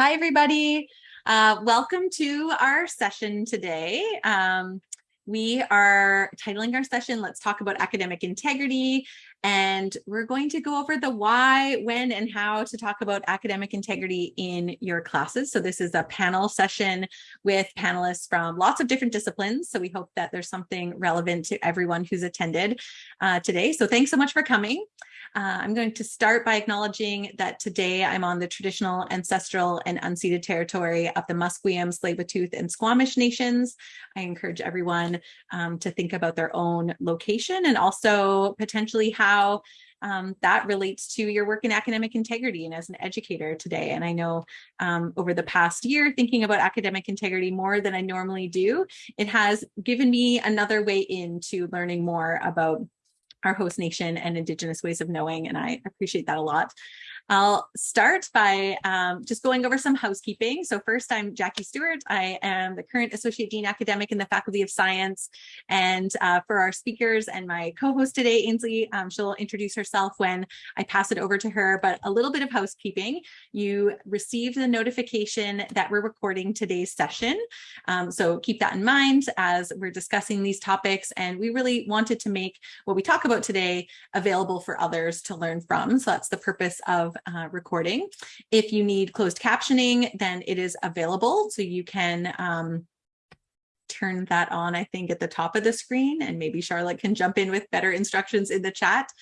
Hi, everybody. Uh, welcome to our session today. Um, we are titling our session, Let's Talk About Academic Integrity. And we're going to go over the why, when, and how to talk about academic integrity in your classes. So this is a panel session with panelists from lots of different disciplines. So we hope that there's something relevant to everyone who's attended uh, today. So thanks so much for coming. Uh, I'm going to start by acknowledging that today I'm on the traditional, ancestral, and unceded territory of the Musqueam, Tsleil-Waututh, and Squamish nations. I encourage everyone um, to think about their own location and also potentially how um, that relates to your work in academic integrity and as an educator today. And I know um, over the past year, thinking about academic integrity more than I normally do, it has given me another way into learning more about our host nation and indigenous ways of knowing and I appreciate that a lot. I'll start by um, just going over some housekeeping. So first, I'm Jackie Stewart. I am the current Associate Dean Academic in the Faculty of Science. And uh, for our speakers and my co-host today, Ainsley, um, she'll introduce herself when I pass it over to her, but a little bit of housekeeping. You received the notification that we're recording today's session. Um, so keep that in mind as we're discussing these topics. And we really wanted to make what we talk about today available for others to learn from. So that's the purpose of uh, recording. If you need closed captioning, then it is available. So you can um, turn that on, I think, at the top of the screen, and maybe Charlotte can jump in with better instructions in the chat.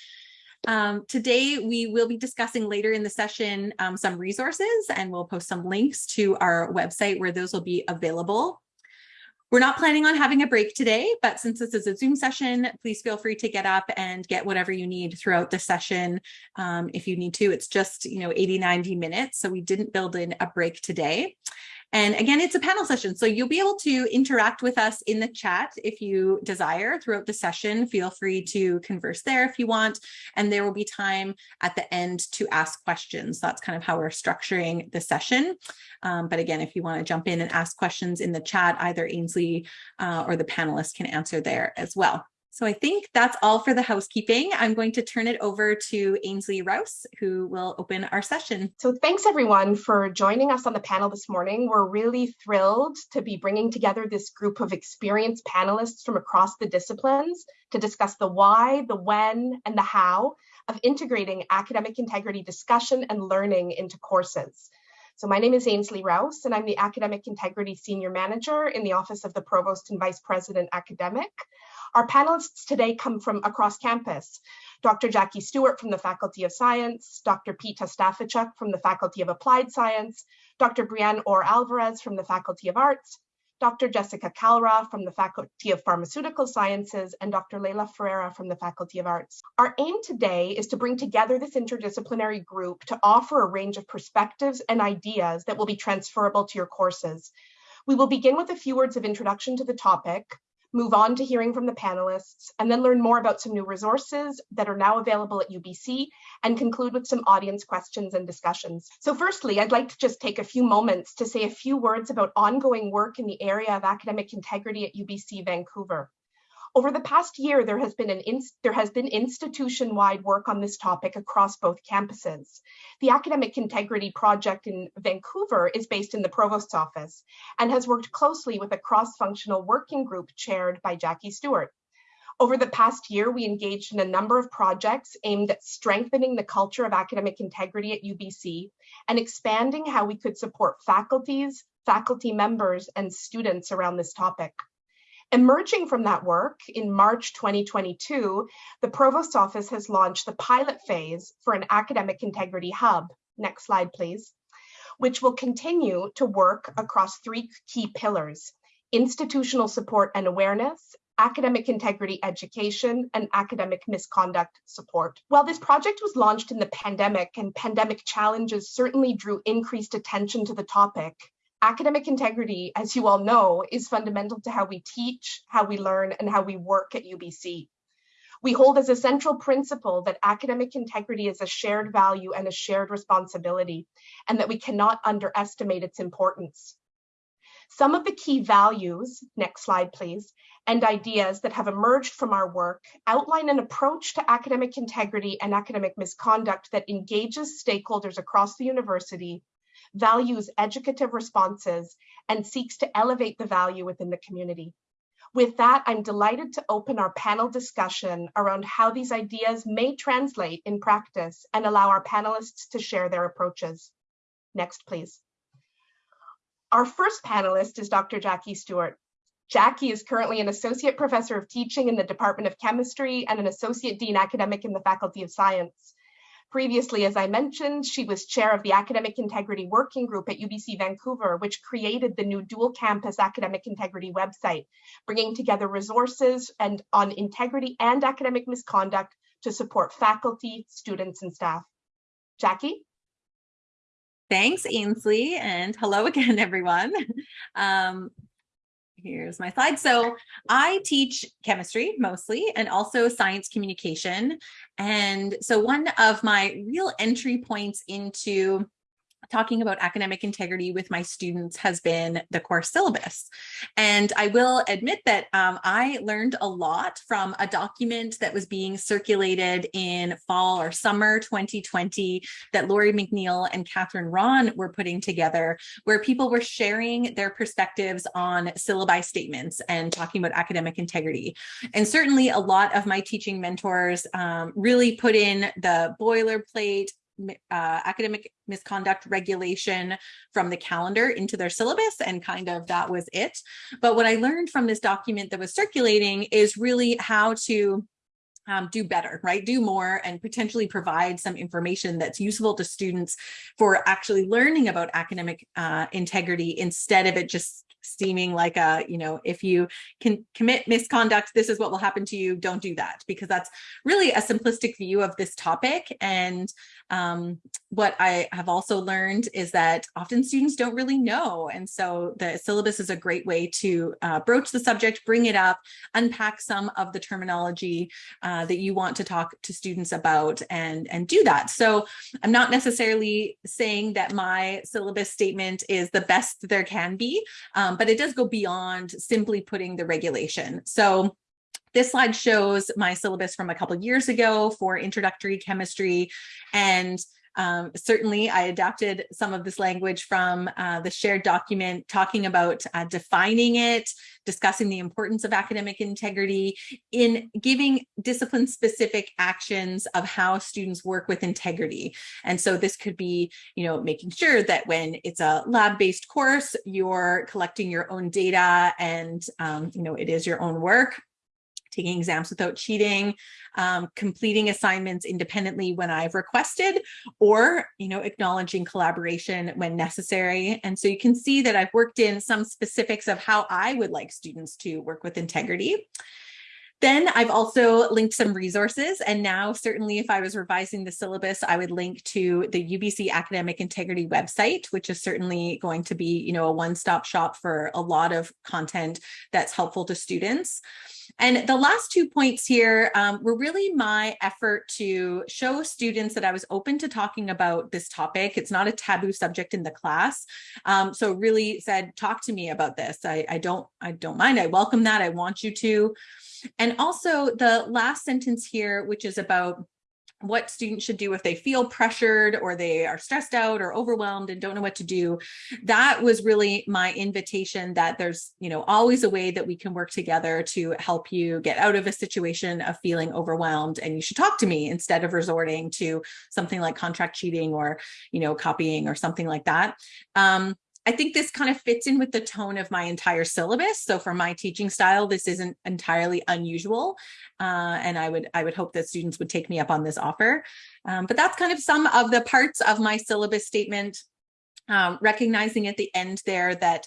Um, today, we will be discussing later in the session um, some resources, and we'll post some links to our website where those will be available. We're not planning on having a break today, but since this is a Zoom session, please feel free to get up and get whatever you need throughout the session. Um, if you need to, it's just, you know, 80, 90 minutes. So we didn't build in a break today. And again, it's a panel session, so you'll be able to interact with us in the chat if you desire throughout the session. Feel free to converse there if you want, and there will be time at the end to ask questions. That's kind of how we're structuring the session. Um, but again, if you want to jump in and ask questions in the chat, either Ainsley uh, or the panelists can answer there as well. So I think that's all for the housekeeping. I'm going to turn it over to Ainsley Rouse, who will open our session. So thanks everyone for joining us on the panel this morning. We're really thrilled to be bringing together this group of experienced panelists from across the disciplines to discuss the why, the when, and the how of integrating academic integrity discussion and learning into courses. So my name is Ainsley Rouse, and I'm the Academic Integrity Senior Manager in the Office of the Provost and Vice President Academic. Our panelists today come from across campus. Dr. Jackie Stewart from the Faculty of Science, Dr. Pete Ostafichuk from the Faculty of Applied Science, Dr. Brianne Orr Alvarez from the Faculty of Arts, Dr. Jessica Kalra from the Faculty of Pharmaceutical Sciences, and Dr. Leila Ferreira from the Faculty of Arts. Our aim today is to bring together this interdisciplinary group to offer a range of perspectives and ideas that will be transferable to your courses. We will begin with a few words of introduction to the topic, move on to hearing from the panelists, and then learn more about some new resources that are now available at UBC and conclude with some audience questions and discussions. So firstly, I'd like to just take a few moments to say a few words about ongoing work in the area of academic integrity at UBC Vancouver. Over the past year, there has been an there has been institution-wide work on this topic across both campuses. The Academic Integrity Project in Vancouver is based in the Provost's office and has worked closely with a cross-functional working group chaired by Jackie Stewart. Over the past year, we engaged in a number of projects aimed at strengthening the culture of academic integrity at UBC and expanding how we could support faculties, faculty members, and students around this topic. Emerging from that work, in March 2022, the Provost's Office has launched the pilot phase for an academic integrity hub. Next slide, please, which will continue to work across three key pillars, institutional support and awareness, academic integrity education, and academic misconduct support. While this project was launched in the pandemic and pandemic challenges certainly drew increased attention to the topic, academic integrity, as you all know, is fundamental to how we teach, how we learn, and how we work at UBC. We hold as a central principle that academic integrity is a shared value and a shared responsibility, and that we cannot underestimate its importance. Some of the key values, next slide please, and ideas that have emerged from our work outline an approach to academic integrity and academic misconduct that engages stakeholders across the university values educative responses, and seeks to elevate the value within the community. With that, I'm delighted to open our panel discussion around how these ideas may translate in practice and allow our panelists to share their approaches. Next, please. Our first panelist is Dr. Jackie Stewart. Jackie is currently an associate professor of teaching in the Department of Chemistry and an associate dean academic in the Faculty of Science. Previously, as I mentioned, she was chair of the Academic Integrity Working Group at UBC Vancouver, which created the new dual campus academic integrity website, bringing together resources and on integrity and academic misconduct to support faculty, students, and staff. Jackie? Thanks, Ainsley, and hello again, everyone. Um, here's my slide. So I teach chemistry mostly and also science communication. And so one of my real entry points into talking about academic integrity with my students has been the course syllabus. And I will admit that um, I learned a lot from a document that was being circulated in fall or summer 2020 that Laurie McNeill and Catherine Rawn were putting together, where people were sharing their perspectives on syllabi statements and talking about academic integrity. And certainly a lot of my teaching mentors um, really put in the boilerplate uh, academic misconduct regulation from the calendar into their syllabus and kind of that was it. But what I learned from this document that was circulating is really how to um, do better, right? Do more and potentially provide some information that's useful to students for actually learning about academic uh, integrity instead of it just seeming like a, you know, if you can commit misconduct, this is what will happen to you, don't do that, because that's really a simplistic view of this topic. And um, what I have also learned is that often students don't really know. And so the syllabus is a great way to uh, broach the subject, bring it up, unpack some of the terminology uh, that you want to talk to students about and, and do that. So I'm not necessarily saying that my syllabus statement is the best there can be, um, but it does go beyond simply putting the regulation. So this slide shows my syllabus from a couple years ago for introductory chemistry. And um, certainly I adapted some of this language from uh, the shared document talking about uh, defining it, discussing the importance of academic integrity in giving discipline specific actions of how students work with integrity. And so this could be, you know, making sure that when it's a lab-based course, you're collecting your own data and, um, you know, it is your own work taking exams without cheating, um, completing assignments independently when I've requested, or, you know, acknowledging collaboration when necessary. And so you can see that I've worked in some specifics of how I would like students to work with integrity. Then I've also linked some resources and now certainly if I was revising the syllabus, I would link to the UBC Academic Integrity website, which is certainly going to be, you know, a one-stop shop for a lot of content that's helpful to students. And the last two points here um, were really my effort to show students that I was open to talking about this topic. It's not a taboo subject in the class. Um, so really said, talk to me about this. I, I don't, I don't mind. I welcome that. I want you to. And also the last sentence here, which is about what students should do if they feel pressured or they are stressed out or overwhelmed and don't know what to do. That was really my invitation that there's you know always a way that we can work together to help you get out of a situation of feeling overwhelmed and you should talk to me instead of resorting to something like contract cheating or you know copying or something like that. Um, I think this kind of fits in with the tone of my entire syllabus. So for my teaching style, this isn't entirely unusual. Uh, and I would I would hope that students would take me up on this offer. Um, but that's kind of some of the parts of my syllabus statement, um, recognizing at the end there that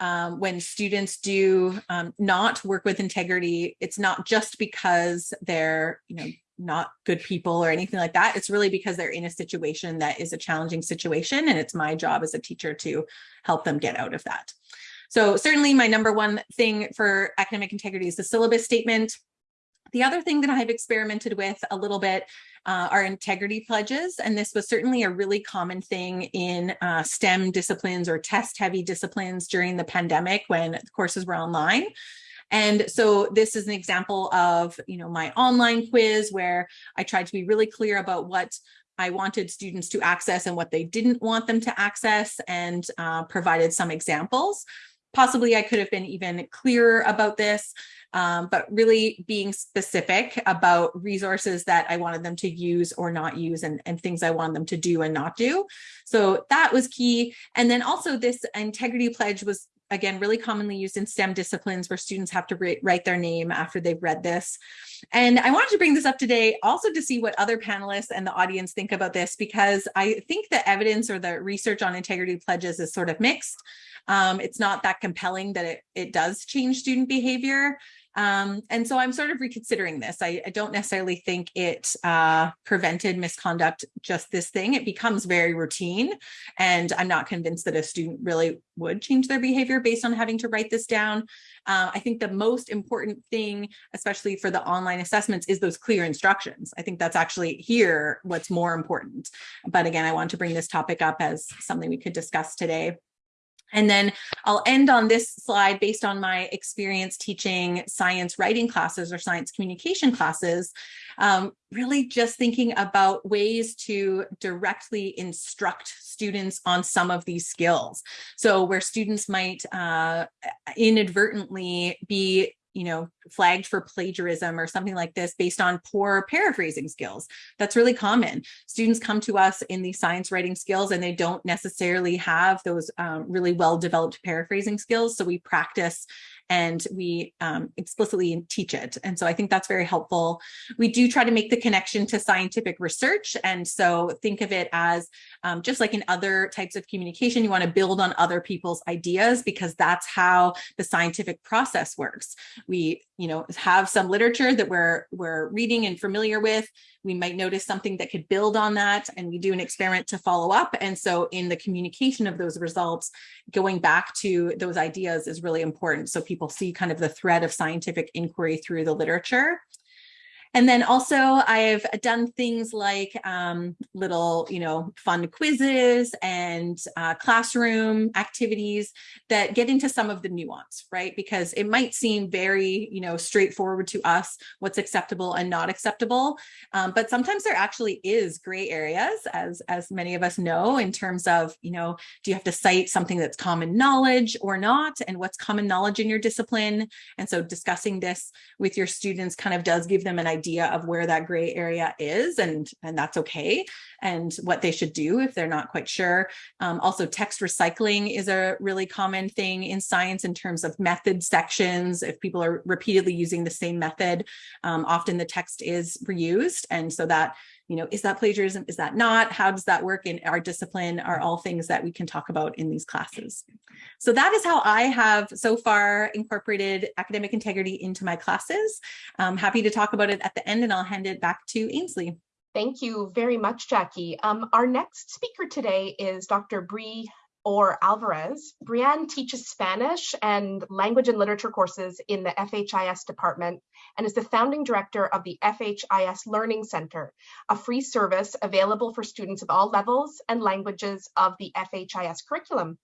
um, when students do um, not work with integrity, it's not just because they're, you know, not good people or anything like that. It's really because they're in a situation that is a challenging situation. And it's my job as a teacher to help them get out of that. So certainly my number one thing for academic integrity is the syllabus statement. The other thing that I've experimented with a little bit uh, are integrity pledges. And this was certainly a really common thing in uh, STEM disciplines or test heavy disciplines during the pandemic when courses were online. And so this is an example of, you know, my online quiz where I tried to be really clear about what I wanted students to access and what they didn't want them to access and uh, provided some examples. Possibly I could have been even clearer about this, um, but really being specific about resources that I wanted them to use or not use and, and things I wanted them to do and not do. So that was key. And then also this integrity pledge was again, really commonly used in STEM disciplines where students have to write their name after they've read this. And I wanted to bring this up today also to see what other panelists and the audience think about this, because I think the evidence or the research on integrity pledges is sort of mixed. Um, it's not that compelling that it, it does change student behavior. Um, and so I'm sort of reconsidering this. I, I don't necessarily think it uh, prevented misconduct, just this thing. It becomes very routine. And I'm not convinced that a student really would change their behavior based on having to write this down. Uh, I think the most important thing, especially for the online assessments, is those clear instructions. I think that's actually here what's more important. But again, I want to bring this topic up as something we could discuss today. And then I'll end on this slide based on my experience teaching science writing classes or science communication classes, um, really just thinking about ways to directly instruct students on some of these skills. So where students might uh, inadvertently be you know, flagged for plagiarism or something like this based on poor paraphrasing skills. That's really common. Students come to us in the science writing skills and they don't necessarily have those um, really well-developed paraphrasing skills. So we practice and we um, explicitly teach it. And so I think that's very helpful. We do try to make the connection to scientific research. And so think of it as um, just like in other types of communication, you want to build on other people's ideas because that's how the scientific process works. We, you know, have some literature that we're, we're reading and familiar with. We might notice something that could build on that and we do an experiment to follow up. And so in the communication of those results, going back to those ideas is really important. So people see kind of the thread of scientific inquiry through the literature. And then also I've done things like um, little, you know, fun quizzes and uh, classroom activities that get into some of the nuance, right? Because it might seem very, you know, straightforward to us what's acceptable and not acceptable. Um, but sometimes there actually is gray areas, as, as many of us know, in terms of, you know, do you have to cite something that's common knowledge or not? And what's common knowledge in your discipline? And so discussing this with your students kind of does give them an idea idea of where that gray area is and and that's okay and what they should do if they're not quite sure. Um, also text recycling is a really common thing in science in terms of method sections. If people are repeatedly using the same method um, often the text is reused. And so that you know, is that plagiarism? Is that not? How does that work in our discipline are all things that we can talk about in these classes. So that is how I have so far incorporated academic integrity into my classes. I'm happy to talk about it at the end and I'll hand it back to Ainsley. Thank you very much, Jackie. Um, our next speaker today is Dr. Bree Orr Alvarez. Brianne teaches Spanish and language and literature courses in the FHIS department and is the founding director of the FHIS Learning Center, a free service available for students of all levels and languages of the FHIS curriculum.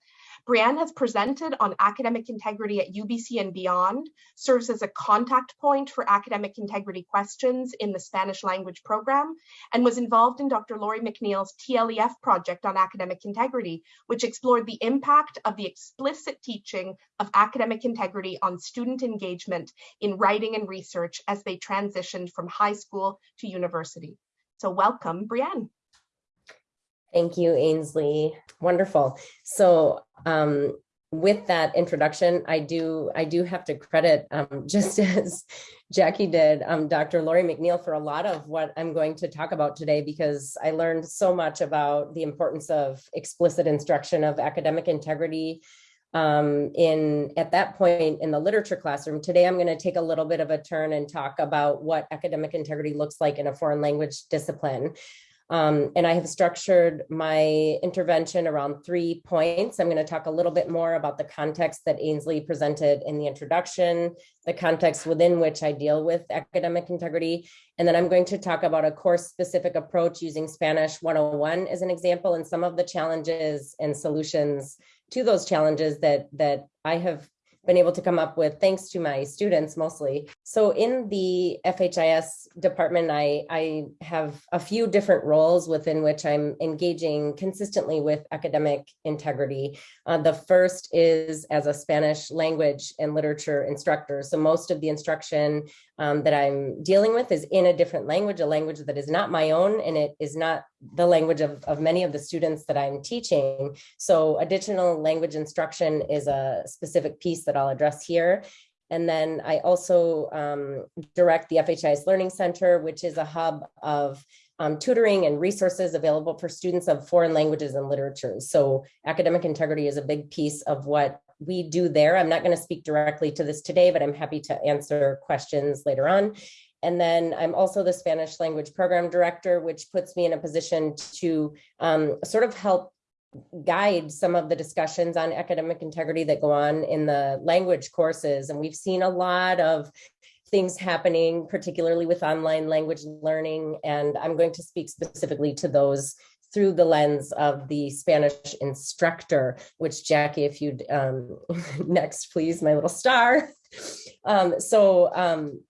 Brianne has presented on academic integrity at UBC and beyond, serves as a contact point for academic integrity questions in the Spanish language program, and was involved in Dr. Laurie McNeill's TLEF project on academic integrity, which explored the impact of the explicit teaching of academic integrity on student engagement in writing and research as they transitioned from high school to university. So welcome, Brianne. Thank you, Ainsley. Wonderful. So um, with that introduction, I do I do have to credit, um, just as Jackie did, um, Dr. Laurie McNeill for a lot of what I'm going to talk about today, because I learned so much about the importance of explicit instruction of academic integrity um, in at that point in the literature classroom. Today, I'm going to take a little bit of a turn and talk about what academic integrity looks like in a foreign language discipline. Um, and I have structured my intervention around three points. I'm going to talk a little bit more about the context that Ainsley presented in the introduction, the context within which I deal with academic integrity. And then I'm going to talk about a course specific approach using Spanish 101 as an example and some of the challenges and solutions to those challenges that, that I have been able to come up with thanks to my students mostly. So in the FHIS department, I, I have a few different roles within which I'm engaging consistently with academic integrity. Uh, the first is as a Spanish language and literature instructor. So most of the instruction um, that I'm dealing with is in a different language, a language that is not my own, and it is not the language of, of many of the students that I'm teaching. So additional language instruction is a specific piece that I'll address here. And then I also um, direct the FHIS Learning Center, which is a hub of um, tutoring and resources available for students of foreign languages and literatures. So academic integrity is a big piece of what we do there. I'm not going to speak directly to this today, but I'm happy to answer questions later on. And then I'm also the Spanish language program director, which puts me in a position to um, sort of help guide some of the discussions on academic integrity that go on in the language courses. And we've seen a lot of things happening, particularly with online language learning. And I'm going to speak specifically to those through the lens of the Spanish instructor, which Jackie, if you'd um, next, please, my little star. Um, so um,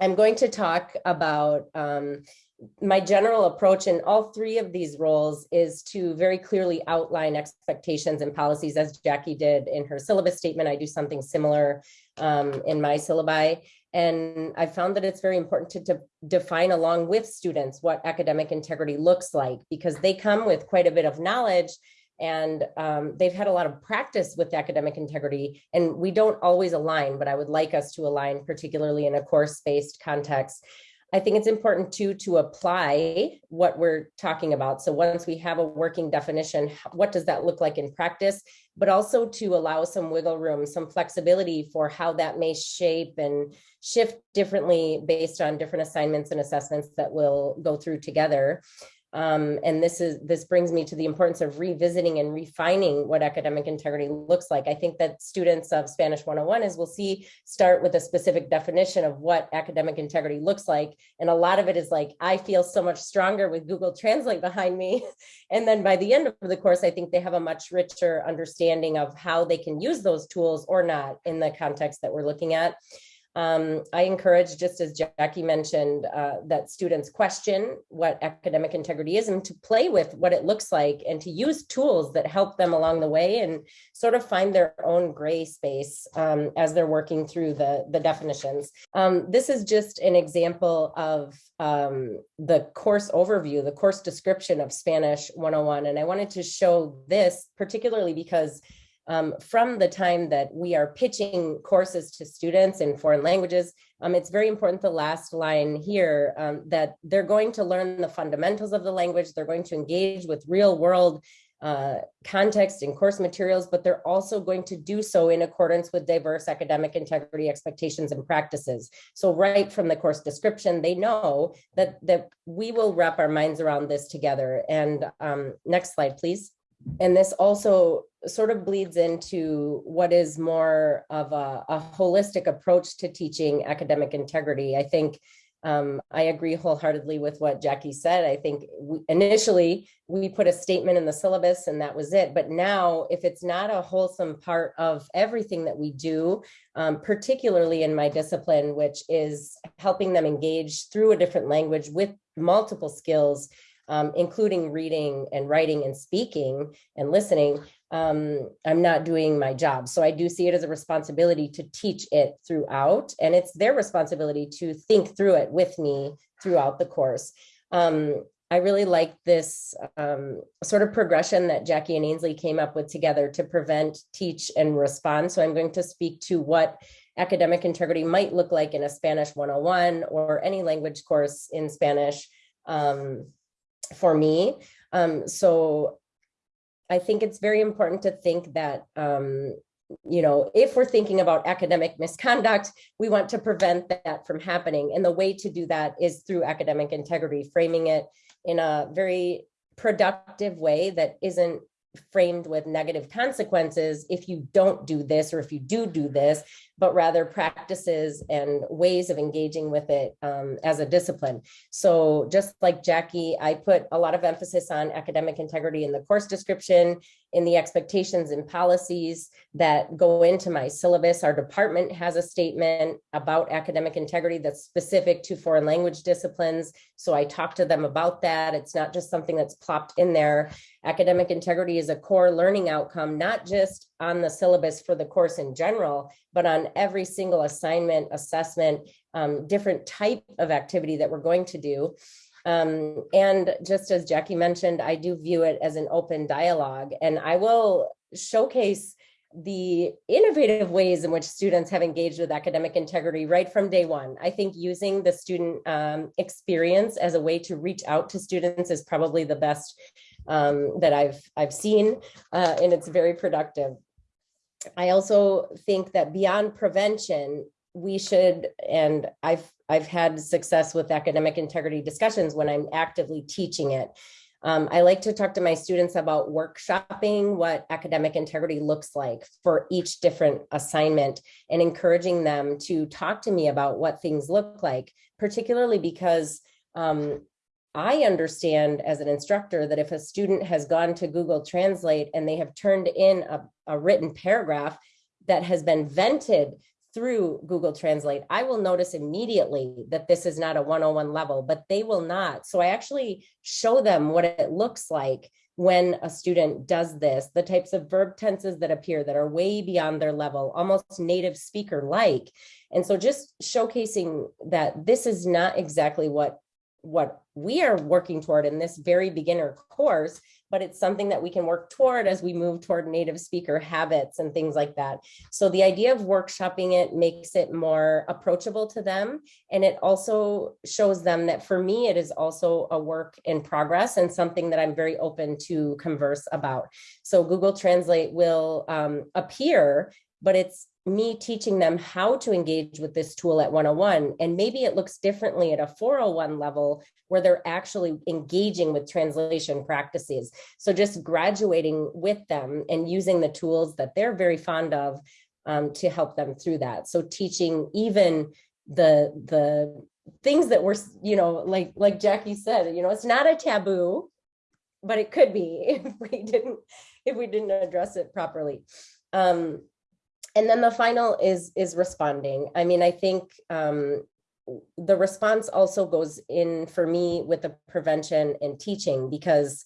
I'm going to talk about um, my general approach in all three of these roles is to very clearly outline expectations and policies as Jackie did in her syllabus statement. I do something similar um, in my syllabi. And I found that it's very important to, to, define along with students what academic integrity looks like because they come with quite a bit of knowledge and um, they've had a lot of practice with academic integrity and we don't always align, but I would like us to align particularly in a course-based context. I think it's important too to apply what we're talking about. So once we have a working definition, what does that look like in practice? But also to allow some wiggle room, some flexibility for how that may shape and shift differently based on different assignments and assessments that we'll go through together. Um, and this is this brings me to the importance of revisiting and refining what academic integrity looks like. I think that students of Spanish 101, as we'll see, start with a specific definition of what academic integrity looks like. And a lot of it is like, I feel so much stronger with Google Translate behind me. And then by the end of the course, I think they have a much richer understanding of how they can use those tools or not in the context that we're looking at. Um, I encourage, just as Jackie mentioned, uh, that students question what academic integrity is and to play with what it looks like and to use tools that help them along the way and sort of find their own gray space um, as they're working through the, the definitions. Um, this is just an example of um, the course overview, the course description of Spanish 101. And I wanted to show this particularly because um, from the time that we are pitching courses to students in foreign languages, um, it's very important the last line here um, that they're going to learn the fundamentals of the language, they're going to engage with real world uh, context and course materials, but they're also going to do so in accordance with diverse academic integrity expectations and practices. So right from the course description, they know that, that we will wrap our minds around this together. And um, next slide, please. And this also sort of bleeds into what is more of a, a holistic approach to teaching academic integrity. I think um, I agree wholeheartedly with what Jackie said. I think we, initially we put a statement in the syllabus and that was it. But now if it's not a wholesome part of everything that we do, um, particularly in my discipline, which is helping them engage through a different language with multiple skills, um, including reading and writing and speaking and listening, um, I'm not doing my job. So I do see it as a responsibility to teach it throughout, and it's their responsibility to think through it with me throughout the course. Um, I really like this um, sort of progression that Jackie and Ainsley came up with together to prevent, teach, and respond. So I'm going to speak to what academic integrity might look like in a Spanish 101 or any language course in Spanish um, for me. Um, so I think it's very important to think that, um, you know, if we're thinking about academic misconduct, we want to prevent that from happening. And the way to do that is through academic integrity, framing it in a very productive way that isn't framed with negative consequences if you don't do this or if you do do this, but rather practices and ways of engaging with it um, as a discipline. So just like Jackie, I put a lot of emphasis on academic integrity in the course description, in the expectations and policies that go into my syllabus. Our department has a statement about academic integrity that's specific to foreign language disciplines. So I talk to them about that. It's not just something that's plopped in there. Academic integrity is a core learning outcome, not just on the syllabus for the course in general, but on every single assignment, assessment, um, different type of activity that we're going to do. Um, and just as Jackie mentioned, I do view it as an open dialogue and I will showcase the innovative ways in which students have engaged with academic integrity right from day one. I think using the student um, experience as a way to reach out to students is probably the best um, that I've I've seen, uh, and it's very productive. I also think that beyond prevention, we should, and I've I've had success with academic integrity discussions when I'm actively teaching it. Um, I like to talk to my students about workshopping what academic integrity looks like for each different assignment and encouraging them to talk to me about what things look like, particularly because um, I understand as an instructor that if a student has gone to Google Translate and they have turned in a, a written paragraph that has been vented through Google Translate, I will notice immediately that this is not a 101 level, but they will not. So I actually show them what it looks like when a student does this, the types of verb tenses that appear that are way beyond their level, almost native speaker like. And so just showcasing that this is not exactly what what we are working toward in this very beginner course, but it's something that we can work toward as we move toward native speaker habits and things like that. So the idea of workshopping it makes it more approachable to them. And it also shows them that for me, it is also a work in progress and something that I'm very open to converse about. So Google Translate will um, appear, but it's me teaching them how to engage with this tool at 101 and maybe it looks differently at a 401 level where they're actually engaging with translation practices. So just graduating with them and using the tools that they're very fond of um, to help them through that. So teaching even the the things that were you know like like Jackie said you know it's not a taboo but it could be if we didn't if we didn't address it properly. Um, and then the final is is responding. I mean, I think um, the response also goes in for me with the prevention and teaching because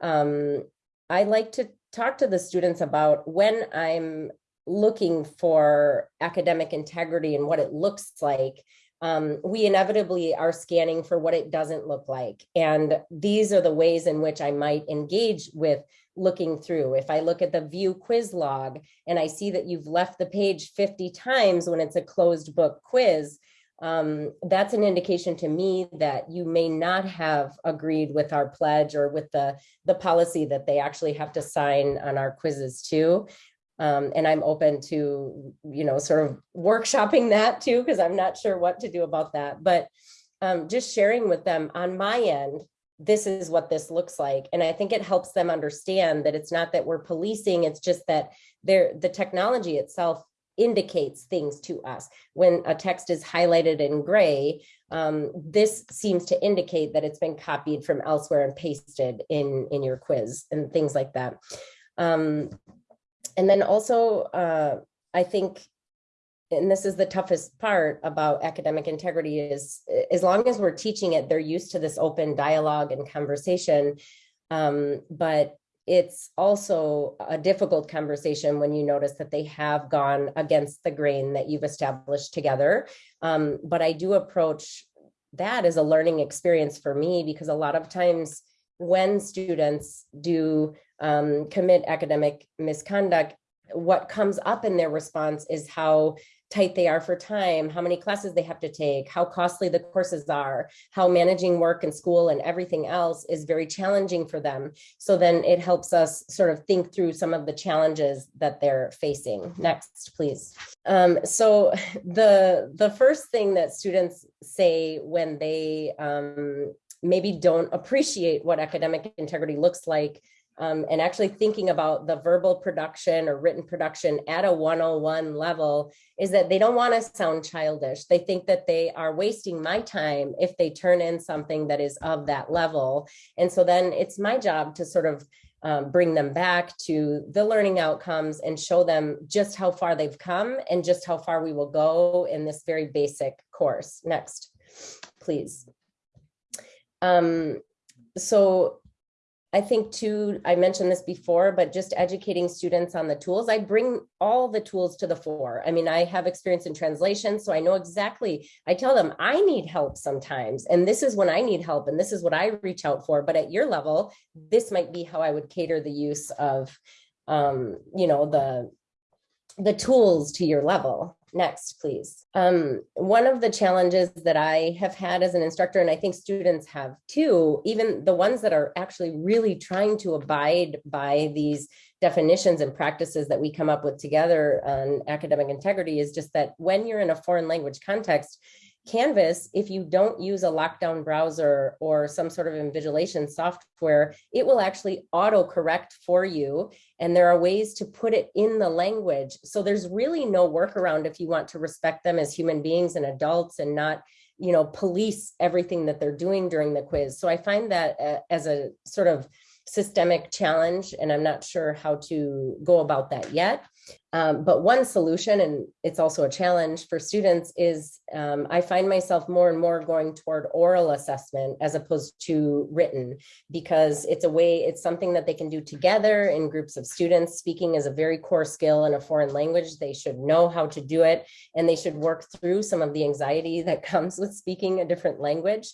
um, I like to talk to the students about when I'm looking for academic integrity and what it looks like, um, we inevitably are scanning for what it doesn't look like. And these are the ways in which I might engage with looking through. If I look at the view quiz log and I see that you've left the page 50 times when it's a closed book quiz, um, that's an indication to me that you may not have agreed with our pledge or with the, the policy that they actually have to sign on our quizzes too. Um, and I'm open to, you know, sort of workshopping that too, because I'm not sure what to do about that. But um, just sharing with them on my end, this is what this looks like. And I think it helps them understand that it's not that we're policing, it's just that there the technology itself indicates things to us. When a text is highlighted in gray, um, this seems to indicate that it's been copied from elsewhere and pasted in, in your quiz and things like that. Um, and then also, uh, I think and this is the toughest part about academic integrity is as long as we're teaching it, they're used to this open dialogue and conversation. Um, but it's also a difficult conversation when you notice that they have gone against the grain that you've established together. Um, but I do approach that as a learning experience for me because a lot of times when students do um, commit academic misconduct, what comes up in their response is how tight they are for time, how many classes they have to take, how costly the courses are, how managing work and school and everything else is very challenging for them. So then it helps us sort of think through some of the challenges that they're facing. Next, please. Um, so the, the first thing that students say when they um, maybe don't appreciate what academic integrity looks like um, and actually thinking about the verbal production or written production at a 101 level is that they don't want to sound childish. They think that they are wasting my time if they turn in something that is of that level. And so then it's my job to sort of um, bring them back to the learning outcomes and show them just how far they've come and just how far we will go in this very basic course. Next, please. Um, so I think too, I mentioned this before, but just educating students on the tools, I bring all the tools to the fore. I mean, I have experience in translation, so I know exactly, I tell them I need help sometimes, and this is when I need help, and this is what I reach out for. But at your level, this might be how I would cater the use of, um, you know, the, the tools to your level. Next, please. Um, one of the challenges that I have had as an instructor, and I think students have too, even the ones that are actually really trying to abide by these definitions and practices that we come up with together on academic integrity is just that when you're in a foreign language context, Canvas, if you don't use a lockdown browser or some sort of invigilation software, it will actually auto correct for you. And there are ways to put it in the language. So there's really no workaround if you want to respect them as human beings and adults and not you know, police everything that they're doing during the quiz. So I find that uh, as a sort of systemic challenge, and I'm not sure how to go about that yet. Um, but one solution, and it's also a challenge for students, is um, I find myself more and more going toward oral assessment as opposed to written, because it's a way, it's something that they can do together in groups of students. Speaking is a very core skill in a foreign language. They should know how to do it, and they should work through some of the anxiety that comes with speaking a different language.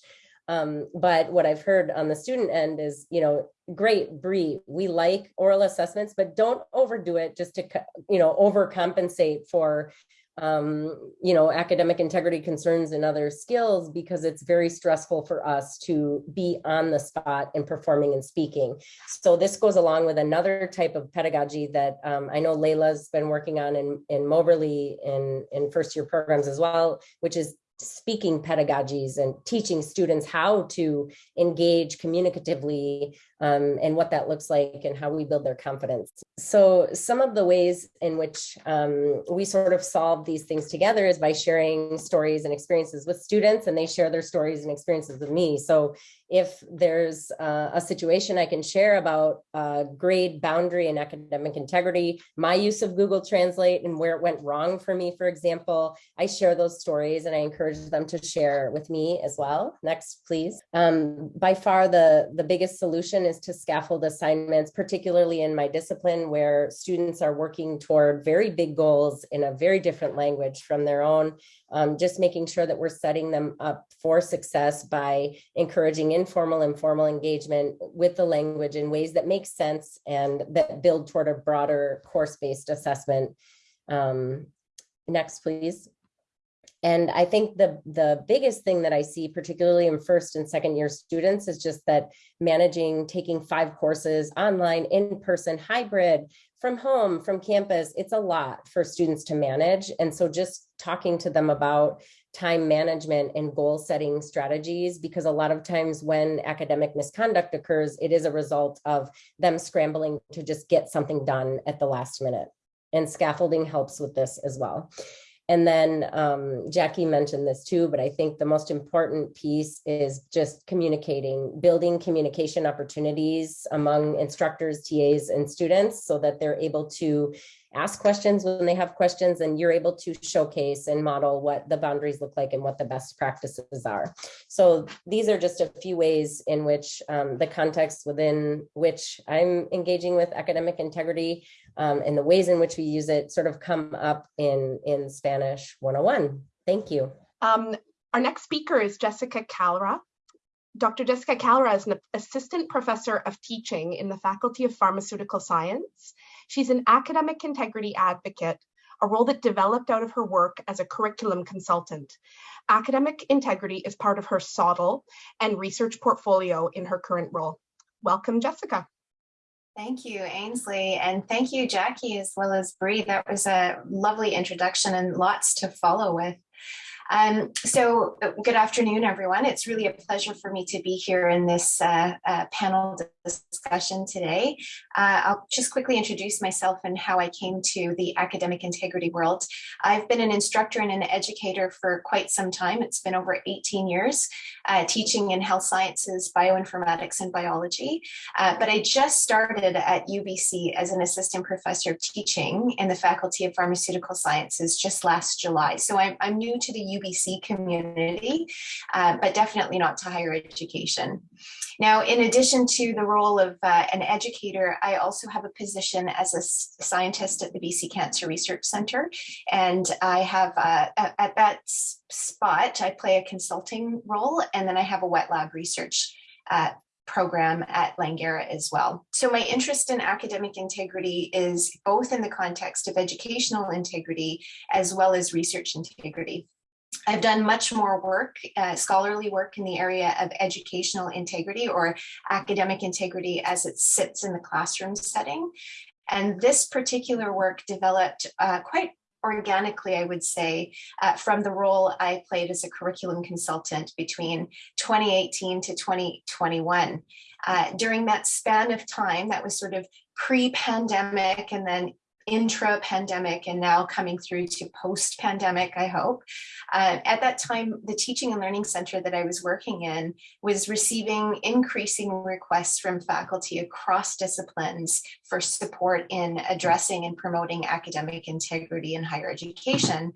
Um, but what I've heard on the student end is, you know, great, Bree, we like oral assessments, but don't overdo it just to, you know, overcompensate for, um, you know, academic integrity concerns and other skills because it's very stressful for us to be on the spot and performing and speaking. So this goes along with another type of pedagogy that um, I know Leila's been working on in, in Moberly in, in first year programs as well, which is speaking pedagogies and teaching students how to engage communicatively um, and what that looks like and how we build their confidence. So some of the ways in which um, we sort of solve these things together is by sharing stories and experiences with students and they share their stories and experiences with me. So if there's uh, a situation I can share about uh, grade boundary and academic integrity, my use of Google Translate and where it went wrong for me, for example, I share those stories and I encourage them to share with me as well. Next, please. Um, by far the, the biggest solution is to scaffold assignments, particularly in my discipline where students are working toward very big goals in a very different language from their own um, just making sure that we're setting them up for success by encouraging informal and formal engagement with the language in ways that make sense and that build toward a broader course-based assessment. Um, next, please. And I think the, the biggest thing that I see, particularly in first and second year students, is just that managing taking five courses online, in person, hybrid, from home, from campus, it's a lot for students to manage. And so just talking to them about time management and goal setting strategies, because a lot of times when academic misconduct occurs, it is a result of them scrambling to just get something done at the last minute. And scaffolding helps with this as well. And then um, Jackie mentioned this too, but I think the most important piece is just communicating, building communication opportunities among instructors, TAs, and students so that they're able to ask questions when they have questions and you're able to showcase and model what the boundaries look like and what the best practices are. So these are just a few ways in which um, the context within which I'm engaging with academic integrity um, and the ways in which we use it sort of come up in, in Spanish 101. Thank you. Um, our next speaker is Jessica Kalra. Dr. Jessica Kalra is an assistant professor of teaching in the Faculty of Pharmaceutical Science. She's an academic integrity advocate, a role that developed out of her work as a curriculum consultant. Academic integrity is part of her SOTL and research portfolio in her current role. Welcome, Jessica. Thank you, Ainsley, and thank you, Jackie, as well as Bree. That was a lovely introduction and lots to follow with. Um, so uh, good afternoon, everyone. It's really a pleasure for me to be here in this uh, uh, panel discussion today. Uh, I'll just quickly introduce myself and how I came to the academic integrity world. I've been an instructor and an educator for quite some time. It's been over 18 years uh, teaching in health sciences, bioinformatics, and biology. Uh, but I just started at UBC as an assistant professor of teaching in the Faculty of Pharmaceutical Sciences just last July. So I'm, I'm new to the UBC community, uh, but definitely not to higher education. Now, in addition to the role of uh, an educator, I also have a position as a scientist at the BC Cancer Research Centre. And I have, uh, at that spot, I play a consulting role, and then I have a wet lab research uh, program at Langara as well. So my interest in academic integrity is both in the context of educational integrity as well as research integrity. I've done much more work, uh, scholarly work in the area of educational integrity or academic integrity as it sits in the classroom setting. And this particular work developed uh, quite organically, I would say, uh, from the role I played as a curriculum consultant between 2018 to 2021. Uh, during that span of time, that was sort of pre-pandemic and then intra-pandemic and now coming through to post-pandemic, I hope. Uh, at that time, the teaching and learning center that I was working in was receiving increasing requests from faculty across disciplines for support in addressing and promoting academic integrity in higher education.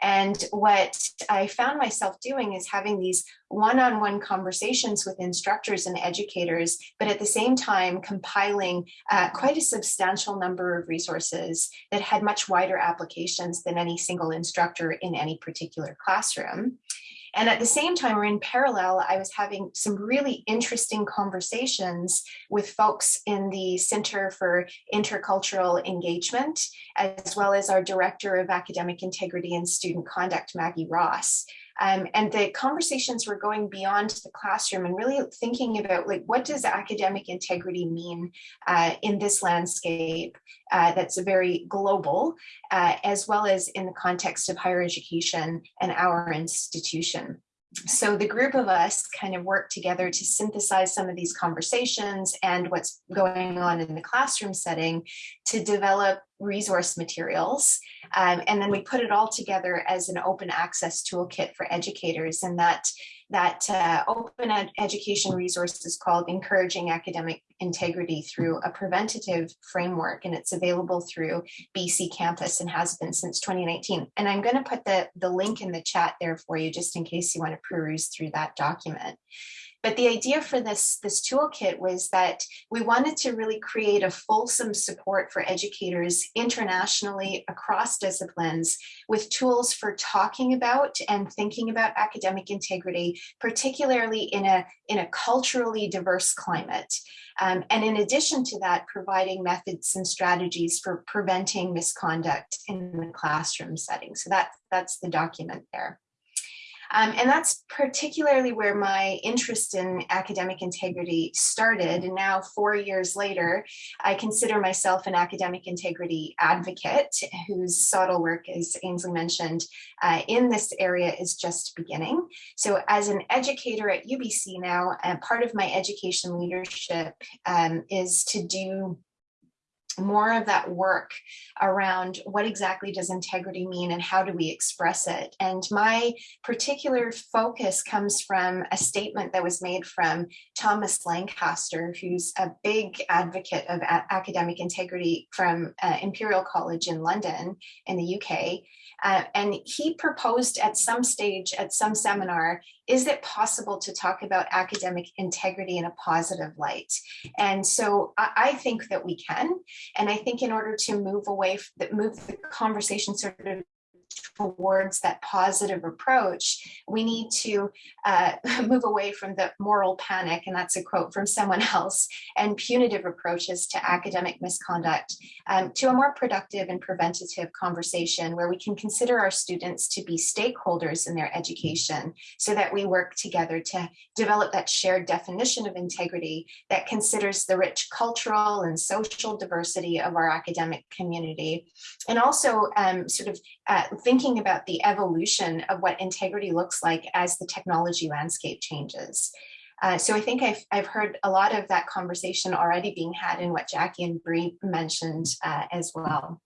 And what I found myself doing is having these one-on-one conversations with instructors and educators, but at the same time compiling uh, quite a substantial number of resources that had much wider applications than any single instructor in any particular classroom. And at the same time, or in parallel, I was having some really interesting conversations with folks in the Center for Intercultural Engagement, as well as our Director of Academic Integrity and Student Conduct, Maggie Ross. Um, and the conversations were going beyond the classroom and really thinking about like what does academic integrity mean uh, in this landscape uh, that's very global, uh, as well as in the context of higher education and our institution so the group of us kind of worked together to synthesize some of these conversations and what's going on in the classroom setting to develop resource materials. Um, and then we put it all together as an open access toolkit for educators. And that that uh, open ed education resource is called Encouraging Academic Integrity through a preventative framework, and it's available through BC Campus and has been since 2019. And I'm going to put the, the link in the chat there for you, just in case you want to peruse through that document. But the idea for this, this toolkit was that we wanted to really create a fulsome support for educators internationally across disciplines with tools for talking about and thinking about academic integrity, particularly in a, in a culturally diverse climate. Um, and in addition to that, providing methods and strategies for preventing misconduct in the classroom setting. So that, that's the document there. Um, and that's particularly where my interest in academic integrity started. And now, four years later, I consider myself an academic integrity advocate whose subtle work, as Ainsley mentioned, uh, in this area is just beginning. So, as an educator at UBC now, uh, part of my education leadership um, is to do more of that work around what exactly does integrity mean and how do we express it. And my particular focus comes from a statement that was made from Thomas Lancaster, who's a big advocate of academic integrity from uh, Imperial College in London in the UK. Uh, and he proposed at some stage, at some seminar, is it possible to talk about academic integrity in a positive light? And so I, I think that we can. And I think in order to move away, move the conversation sort of towards that positive approach, we need to uh, move away from the moral panic, and that's a quote from someone else, and punitive approaches to academic misconduct um, to a more productive and preventative conversation where we can consider our students to be stakeholders in their education so that we work together to develop that shared definition of integrity that considers the rich cultural and social diversity of our academic community and also um, sort of uh, thinking about the evolution of what integrity looks like as the technology landscape changes. Uh, so I think I've, I've heard a lot of that conversation already being had in what Jackie and Bree mentioned uh, as well.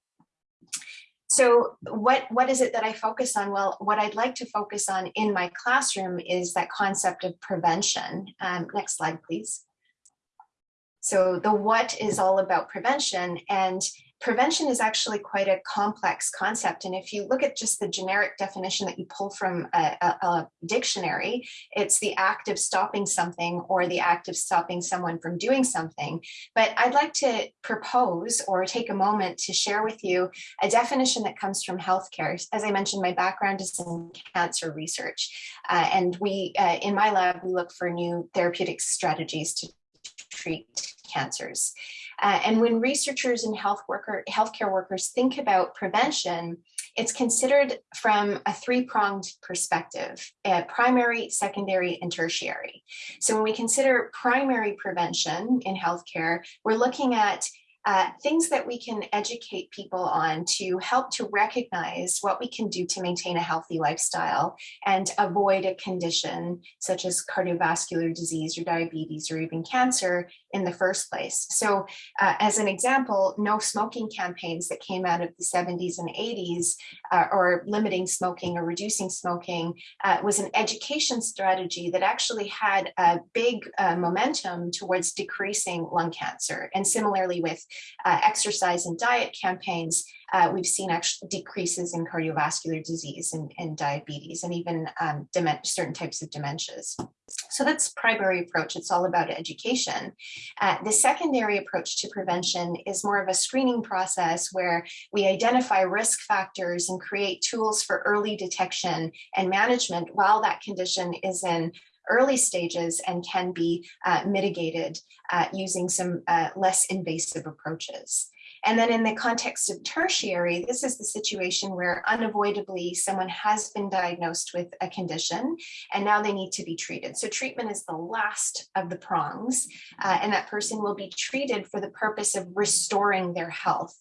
So what, what is it that I focus on? Well, what I'd like to focus on in my classroom is that concept of prevention. Um, next slide, please. So the what is all about prevention and prevention is actually quite a complex concept. And if you look at just the generic definition that you pull from a, a, a, dictionary, it's the act of stopping something or the act of stopping someone from doing something. But I'd like to propose or take a moment to share with you a definition that comes from healthcare. As I mentioned, my background is in cancer research. Uh, and we, uh, in my lab, we look for new therapeutic strategies to treat cancers. Uh, and when researchers and health worker, healthcare workers think about prevention, it's considered from a three-pronged perspective, uh, primary, secondary, and tertiary. So when we consider primary prevention in healthcare, we're looking at uh, things that we can educate people on to help to recognize what we can do to maintain a healthy lifestyle and avoid a condition such as cardiovascular disease or diabetes or even cancer in the first place. So uh, as an example, no smoking campaigns that came out of the 70s and 80s uh, or limiting smoking or reducing smoking uh, was an education strategy that actually had a big uh, momentum towards decreasing lung cancer. And similarly with uh, exercise and diet campaigns, uh, we've seen actual decreases in cardiovascular disease and, and diabetes and even um, certain types of dementias. So that's primary approach. It's all about education. Uh, the secondary approach to prevention is more of a screening process where we identify risk factors and create tools for early detection and management while that condition is in early stages and can be uh, mitigated uh, using some uh, less invasive approaches. And then in the context of tertiary, this is the situation where unavoidably someone has been diagnosed with a condition and now they need to be treated. So treatment is the last of the prongs uh, and that person will be treated for the purpose of restoring their health.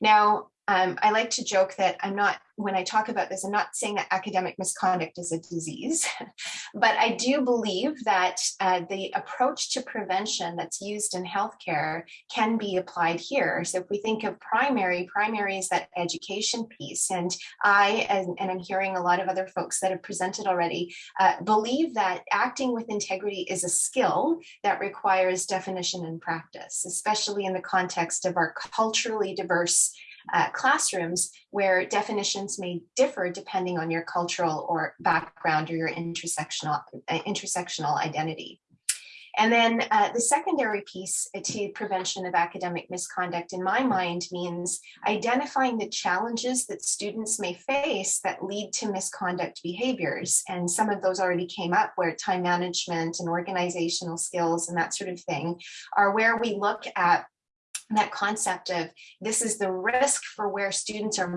Now, um, I like to joke that I'm not, when I talk about this, I'm not saying that academic misconduct is a disease, but I do believe that uh, the approach to prevention that's used in healthcare can be applied here. So if we think of primary, primary is that education piece. And I, and, and I'm hearing a lot of other folks that have presented already, uh, believe that acting with integrity is a skill that requires definition and practice, especially in the context of our culturally diverse uh, classrooms where definitions may differ depending on your cultural or background or your intersectional, uh, intersectional identity. And then uh, the secondary piece to prevention of academic misconduct in my mind means identifying the challenges that students may face that lead to misconduct behaviors. And some of those already came up where time management and organizational skills and that sort of thing are where we look at that concept of this is the risk for where students are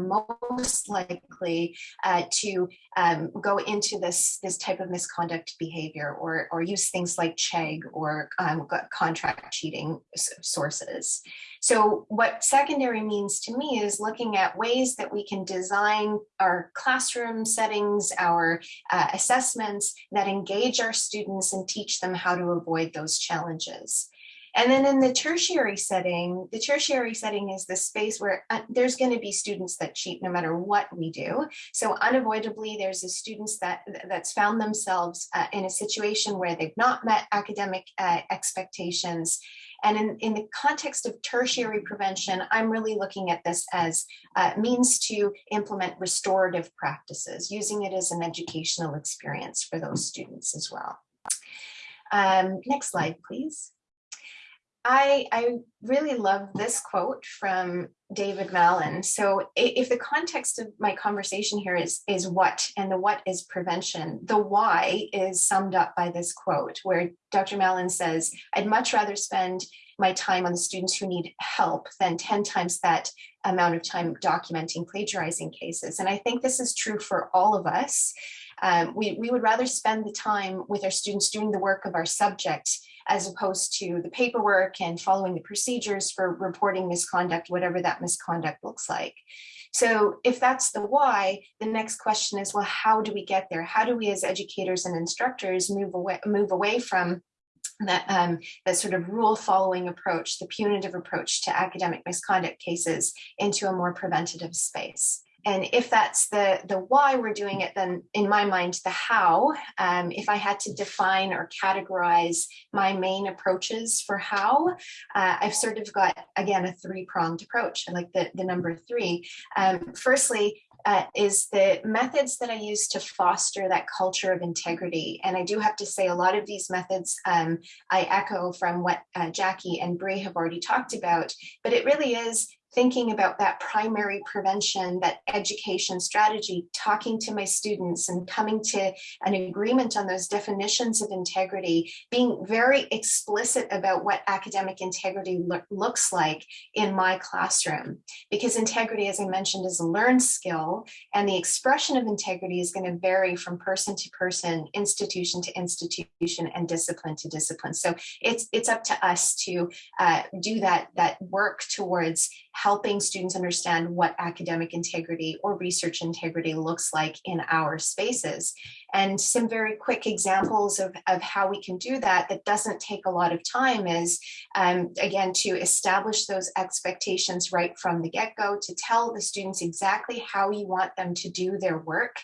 most likely uh, to um, go into this this type of misconduct behavior or or use things like Chegg or um, contract cheating sources. So what secondary means to me is looking at ways that we can design our classroom settings, our uh, assessments that engage our students and teach them how to avoid those challenges. And then in the tertiary setting, the tertiary setting is the space where uh, there's going to be students that cheat no matter what we do. So unavoidably, there's a students that that's found themselves uh, in a situation where they've not met academic uh, expectations. And in, in the context of tertiary prevention, I'm really looking at this as uh, means to implement restorative practices, using it as an educational experience for those students as well. Um, next slide, please. I, I really love this quote from David Mallon. So if the context of my conversation here is, is what, and the what is prevention, the why is summed up by this quote where Dr. Mallon says, I'd much rather spend my time on the students who need help than 10 times that amount of time documenting plagiarizing cases. And I think this is true for all of us. Um, we, we would rather spend the time with our students doing the work of our subject as opposed to the paperwork and following the procedures for reporting misconduct, whatever that misconduct looks like. So if that's the why, the next question is, well, how do we get there? How do we as educators and instructors move away, move away from that um, that sort of rule following approach, the punitive approach to academic misconduct cases into a more preventative space. And if that's the, the why we're doing it, then in my mind, the how, um, if I had to define or categorize my main approaches for how, uh, I've sort of got, again, a three pronged approach. I like the, the number three. Um, firstly, uh, is the methods that I use to foster that culture of integrity. And I do have to say a lot of these methods um, I echo from what uh, Jackie and Bree have already talked about, but it really is thinking about that primary prevention, that education strategy, talking to my students and coming to an agreement on those definitions of integrity, being very explicit about what academic integrity lo looks like in my classroom. Because integrity, as I mentioned, is a learned skill, and the expression of integrity is going to vary from person to person, institution to institution, and discipline to discipline. So it's it's up to us to uh, do that that work towards helping students understand what academic integrity or research integrity looks like in our spaces. And some very quick examples of, of how we can do that that doesn't take a lot of time is, um, again, to establish those expectations right from the get-go, to tell the students exactly how you want them to do their work,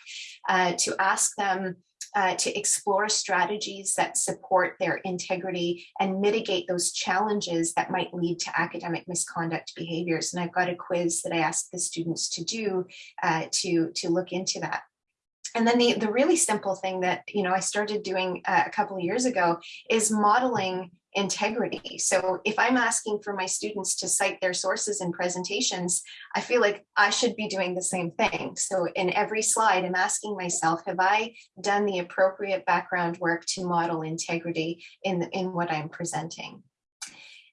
uh, to ask them uh, to explore strategies that support their integrity and mitigate those challenges that might lead to academic misconduct behaviors. And I've got a quiz that I ask the students to do uh, to, to look into that. And then the, the really simple thing that, you know, I started doing uh, a couple of years ago is modeling integrity. So if I'm asking for my students to cite their sources in presentations, I feel like I should be doing the same thing. So in every slide, I'm asking myself, have I done the appropriate background work to model integrity in, in what I'm presenting?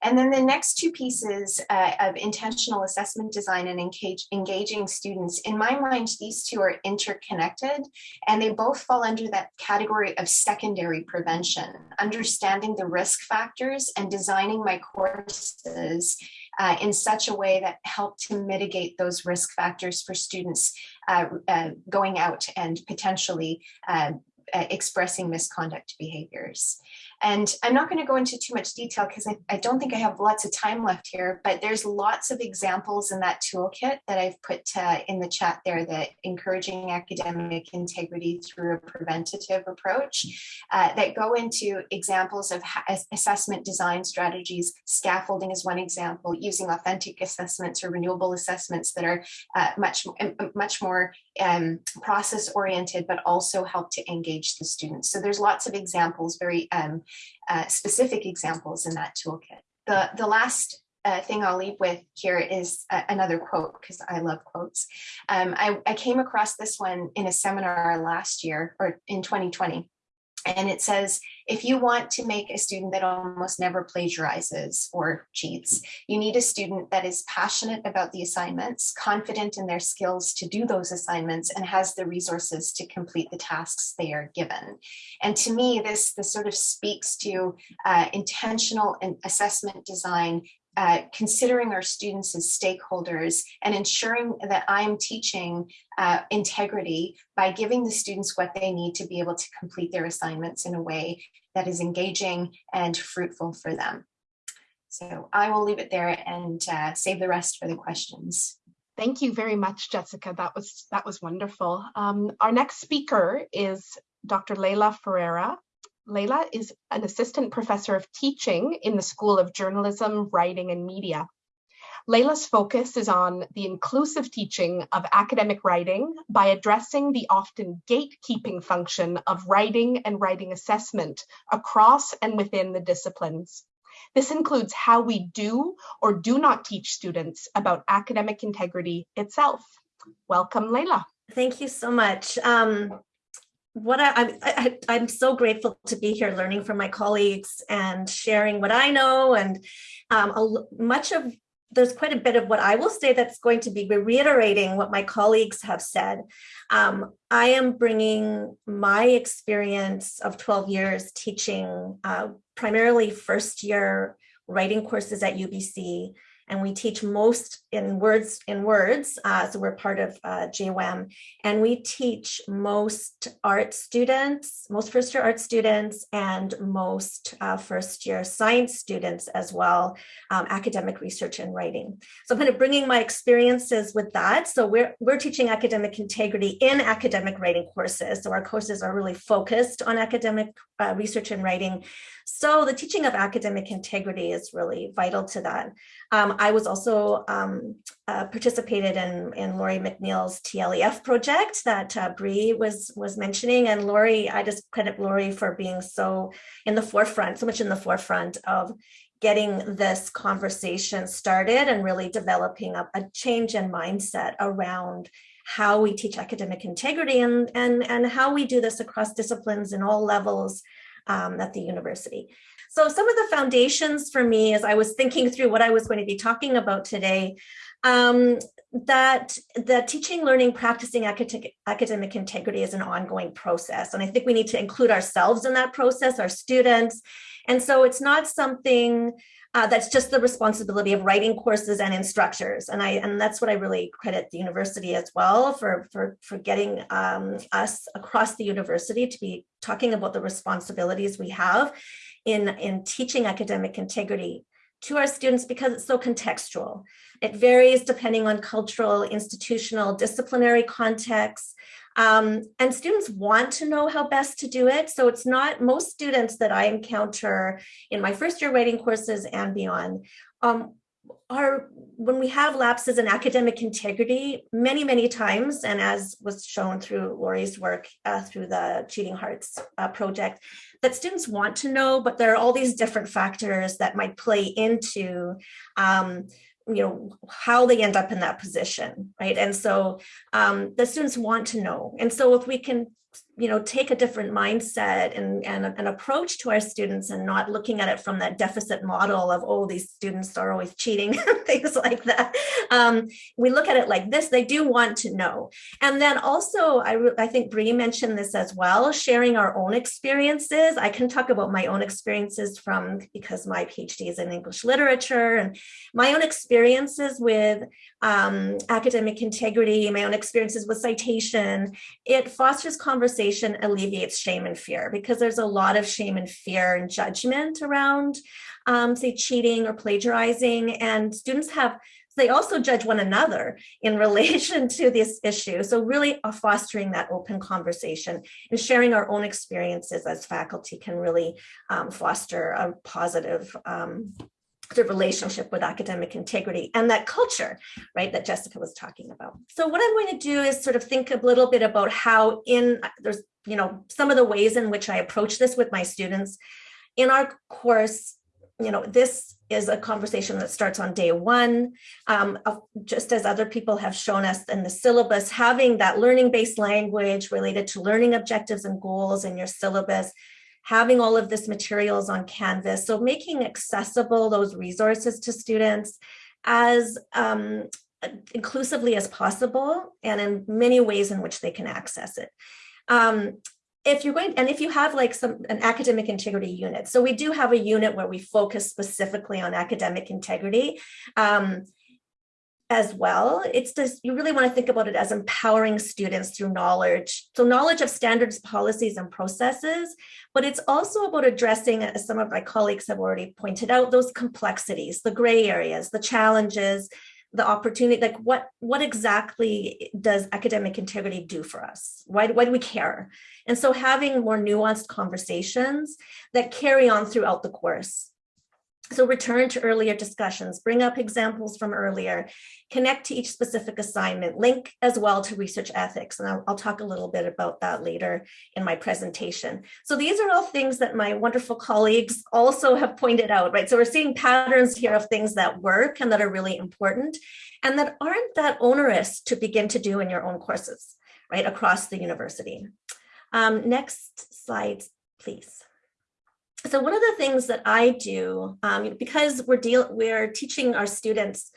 And then the next two pieces uh, of intentional assessment design and engage, engaging students, in my mind, these two are interconnected and they both fall under that category of secondary prevention, understanding the risk factors and designing my courses uh, in such a way that help to mitigate those risk factors for students uh, uh going out and potentially uh, uh, expressing misconduct behaviors. And I'm not going to go into too much detail because I, I, don't think I have lots of time left here, but there's lots of examples in that toolkit that I've put uh, in the chat there that encouraging academic integrity through a preventative approach uh, that go into examples of assessment design strategies. Scaffolding is one example, using authentic assessments or renewable assessments that are uh, much, much more um, process oriented, but also help to engage the students. So there's lots of examples, very um, uh, specific examples in that toolkit. The, the last uh, thing I'll leave with here is uh, another quote because I love quotes. Um, I, I came across this one in a seminar last year or in 2020. And it says, if you want to make a student that almost never plagiarizes or cheats, you need a student that is passionate about the assignments, confident in their skills to do those assignments, and has the resources to complete the tasks they are given. And to me, this, this sort of speaks to uh, intentional assessment design uh, considering our students as stakeholders and ensuring that I'm teaching uh, integrity by giving the students what they need to be able to complete their assignments in a way that is engaging and fruitful for them. So I will leave it there and uh, save the rest for the questions. Thank you very much, Jessica. That was that was wonderful. Um, our next speaker is Dr. Leila Ferreira. Leila is an assistant professor of teaching in the School of Journalism, Writing and Media. Leila's focus is on the inclusive teaching of academic writing by addressing the often gatekeeping function of writing and writing assessment across and within the disciplines. This includes how we do or do not teach students about academic integrity itself. Welcome, Leila. Thank you so much. Um, what I, I, I'm so grateful to be here learning from my colleagues and sharing what I know and um, a, much of there's quite a bit of what I will say that's going to be reiterating what my colleagues have said. Um, I am bringing my experience of 12 years teaching uh, primarily first year writing courses at UBC and we teach most in words in words. Uh, so we're part of uh, JWAM, and we teach most art students, most first year art students, and most uh, first year science students as well, um, academic research and writing. So I'm kind of bringing my experiences with that. So we're we're teaching academic integrity in academic writing courses. So our courses are really focused on academic uh, research and writing. So the teaching of academic integrity is really vital to that. Um, I was also um, uh, participated in, in Laurie McNeill's TLEF project that uh, Bree was, was mentioning. And Laurie, I just credit Laurie for being so in the forefront, so much in the forefront of getting this conversation started and really developing a, a change in mindset around how we teach academic integrity and, and, and how we do this across disciplines in all levels um, at the university. So some of the foundations for me as I was thinking through what I was going to be talking about today, um, that the teaching, learning, practicing academic, academic integrity is an ongoing process. And I think we need to include ourselves in that process, our students. And so it's not something uh, that's just the responsibility of writing courses and instructors. And I and that's what I really credit the university as well for, for, for getting um, us across the university to be talking about the responsibilities we have in, in teaching academic integrity to our students because it's so contextual. It varies depending on cultural, institutional, disciplinary contexts. Um, and students want to know how best to do it. So it's not most students that I encounter in my first year writing courses and beyond um, are when we have lapses in academic integrity many, many times, and as was shown through Laurie's work uh, through the Cheating Hearts uh, project, that students want to know, but there are all these different factors that might play into um, you know, how they end up in that position, right? And so um, the students want to know. And so if we can you know, take a different mindset and, and an approach to our students and not looking at it from that deficit model of, oh, these students are always cheating, things like that. Um, we look at it like this, they do want to know. And then also, I, I think Bree mentioned this as well, sharing our own experiences. I can talk about my own experiences from, because my PhD is in English literature and my own experiences with um, academic integrity, my own experiences with citation. It fosters conversation alleviates shame and fear because there's a lot of shame and fear and judgment around, um, say, cheating or plagiarizing. And students have, they also judge one another in relation to this issue. So really uh, fostering that open conversation and sharing our own experiences as faculty can really um, foster a positive um, the relationship with academic integrity and that culture, right, that Jessica was talking about. So what I'm going to do is sort of think a little bit about how in, there's, you know, some of the ways in which I approach this with my students. In our course, you know, this is a conversation that starts on day one. Um, just as other people have shown us in the syllabus, having that learning-based language related to learning objectives and goals in your syllabus having all of this materials on Canvas. So making accessible those resources to students as um, inclusively as possible and in many ways in which they can access it. Um, if you're going and if you have like some an academic integrity unit so we do have a unit where we focus specifically on academic integrity um, as well. It's just, you really want to think about it as empowering students through knowledge. So knowledge of standards, policies, and processes, but it's also about addressing, as some of my colleagues have already pointed out, those complexities, the gray areas, the challenges, the opportunity, like what, what exactly does academic integrity do for us? Why, why do we care? And so having more nuanced conversations that carry on throughout the course. So return to earlier discussions, bring up examples from earlier, connect to each specific assignment, link as well to research ethics. And I'll, I'll, talk a little bit about that later in my presentation. So these are all things that my wonderful colleagues also have pointed out, right? So we're seeing patterns here of things that work and that are really important and that aren't that onerous to begin to do in your own courses, right, across the university. Um, next slide, please so one of the things that I do, um, because we're deal we're teaching our students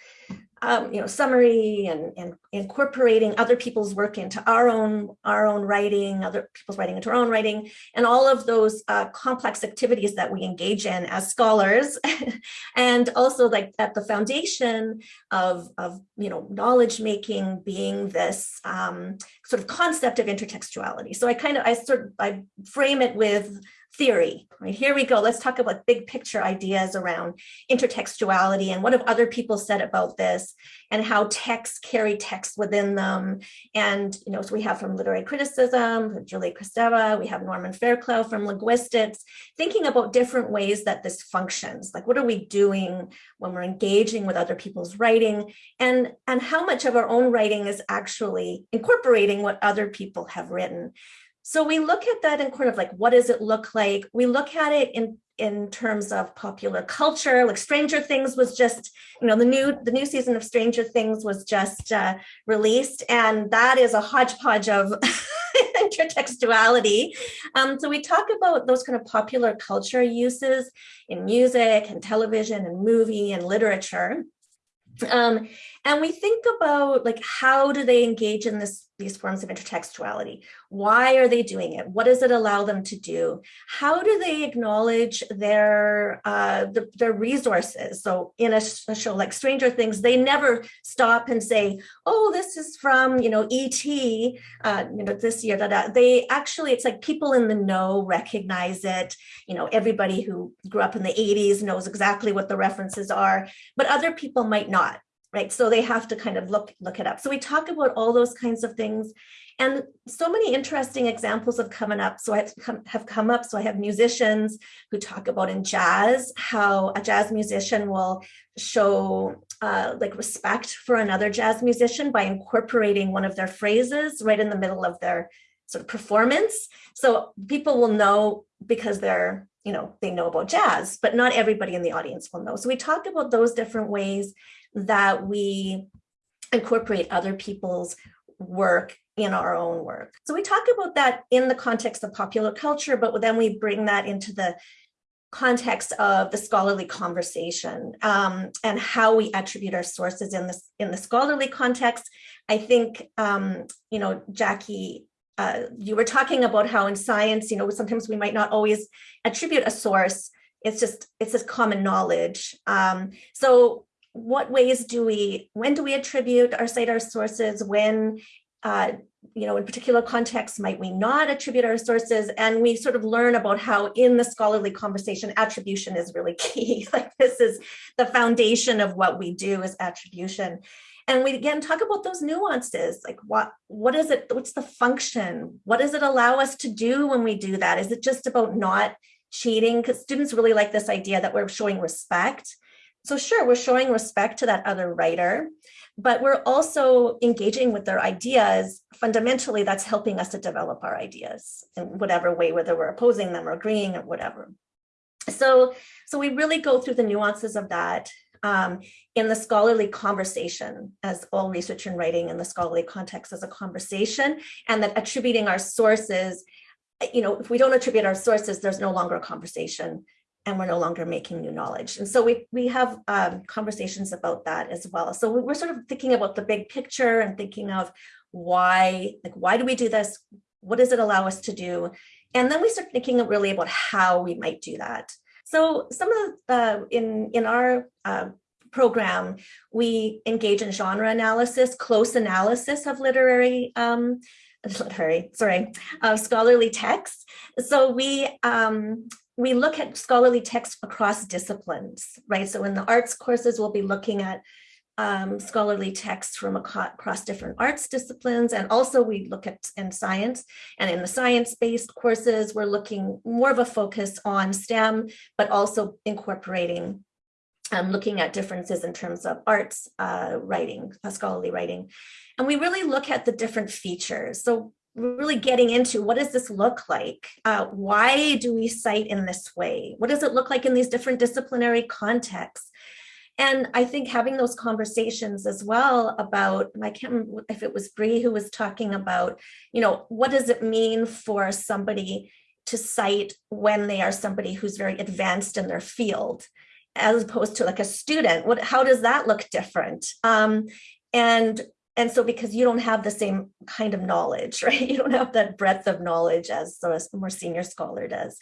um, you know, summary and, and incorporating other people's work into our own our own writing, other people's writing into our own writing, and all of those uh, complex activities that we engage in as scholars, and also like at the foundation of of you know knowledge making being this um, sort of concept of intertextuality. So I kind of I sort I frame it with theory, right? Here we go. Let's talk about big picture ideas around intertextuality and what have other people said about this and how texts carry text within them. And, you know, so we have from literary criticism, Julia Kristeva, we have Norman Fairclough from linguistics, thinking about different ways that this functions. Like, what are we doing when we're engaging with other people's writing and, and how much of our own writing is actually incorporating what other people have written. So we look at that in kind of like, what does it look like? We look at it in in terms of popular culture, like Stranger Things was just, you know, the new the new season of Stranger Things was just uh, released, and that is a hodgepodge of intertextuality. Um, so we talk about those kind of popular culture uses in music and television and movie and literature. Um, and we think about like, how do they engage in this, these forms of intertextuality? Why are they doing it? What does it allow them to do? How do they acknowledge their, uh, the, their resources? So in a, a, show like Stranger Things, they never stop and say, oh, this is from, you know, E.T., uh, you know, this year, da, da. They actually, it's like people in the know recognize it. You know, everybody who grew up in the 80s knows exactly what the references are, but other people might not right? So they have to kind of look, look it up. So we talk about all those kinds of things and so many interesting examples have come up. So I have come up. So I have musicians who talk about in jazz, how a jazz musician will show uh, like respect for another jazz musician by incorporating one of their phrases right in the middle of their sort of performance. So people will know because they're, you know, they know about jazz, but not everybody in the audience will know. So we talk about those different ways that we incorporate other people's work in our own work. So we talk about that in the context of popular culture, but then we bring that into the context of the scholarly conversation um, and how we attribute our sources in this in the scholarly context. I think, um, you know, Jackie, uh, you were talking about how in science, you know, sometimes we might not always attribute a source. It's just, it's just common knowledge. Um, so what ways do we, when do we attribute our sources, when, uh, you know, in particular contexts might we not attribute our sources, and we sort of learn about how in the scholarly conversation, attribution is really key. like this is the foundation of what we do is attribution. And we again talk about those nuances, like what what is it, what's the function? What does it allow us to do when we do that? Is it just about not cheating? Because students really like this idea that we're showing respect so sure, we're showing respect to that other writer, but we're also engaging with their ideas. Fundamentally, that's helping us to develop our ideas in whatever way, whether we're opposing them or agreeing or whatever. So, so we really go through the nuances of that um, in the scholarly conversation, as all research and writing in the scholarly context is a conversation, and that attributing our sources, you know, if we don't attribute our sources, there's no longer a conversation and we're no longer making new knowledge. And so we, we have um, conversations about that as well. So we're sort of thinking about the big picture and thinking of why, like, why do we do this? What does it allow us to do? And then we start thinking really about how we might do that. So some of the, uh, in, in our uh, program, we engage in genre analysis, close analysis of literary um, literary, sorry, uh, scholarly texts. So we um, we look at scholarly texts across disciplines, right? So in the arts courses, we'll be looking at um, scholarly texts from across different arts disciplines. And also we look at in science and in the science-based courses, we're looking more of a focus on STEM, but also incorporating um, looking at differences in terms of arts uh, writing, uh, scholarly writing. And we really look at the different features. So really getting into what does this look like? Uh, why do we cite in this way? What does it look like in these different disciplinary contexts? And I think having those conversations as well about, I can't remember if it was Bree who was talking about, you know, what does it mean for somebody to cite when they are somebody who's very advanced in their field? as opposed to like a student what how does that look different um, and and so because you don't have the same kind of knowledge right? You don't have that breadth of knowledge as the more senior scholar does.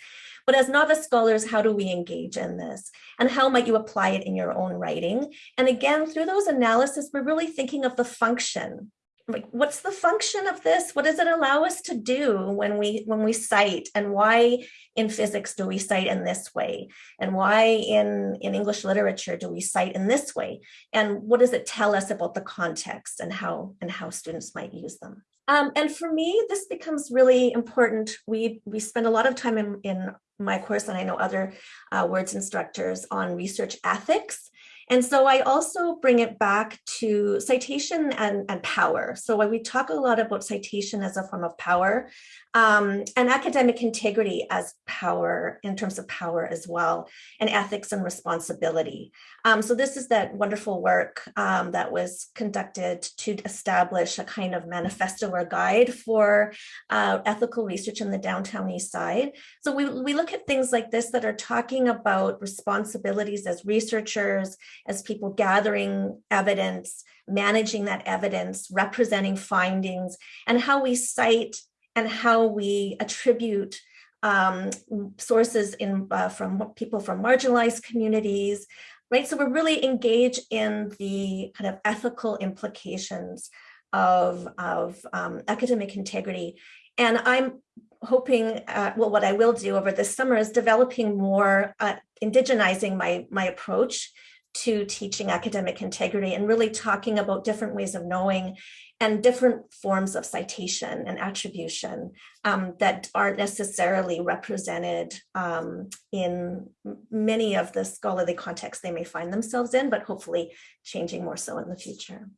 But as novice scholars how do we engage in this? And how might you apply it in your own writing? And again through those analysis we're really thinking of the function like what's the function of this? What does it allow us to do when we when we cite? And why in physics do we cite in this way? And why in in english literature do we cite in this way? And what does it tell us about the context and how and how students might use them? Um, and for me this becomes really important. We we spend a lot of time in in my course and i know other uh, words instructors on research ethics and so I also bring it back to citation and, and power. So when we talk a lot about citation as a form of power um, and academic integrity as power in terms of power as well, and ethics and responsibility. Um, so this is that wonderful work um, that was conducted to establish a kind of manifesto or guide for uh, ethical research in the downtown east side. So we, we look at things like this that are talking about responsibilities as researchers as people gathering evidence, managing that evidence, representing findings, and how we cite and how we attribute um, sources in uh, from people from marginalized communities, right? So we're really engaged in the kind of ethical implications of, of um, academic integrity. And I'm hoping, uh, well, what I will do over this summer is developing more, uh, indigenizing my, my approach to teaching academic integrity and really talking about different ways of knowing and different forms of citation and attribution um, that aren't necessarily represented um, in many of the scholarly contexts they may find themselves in, but hopefully changing more so in the future.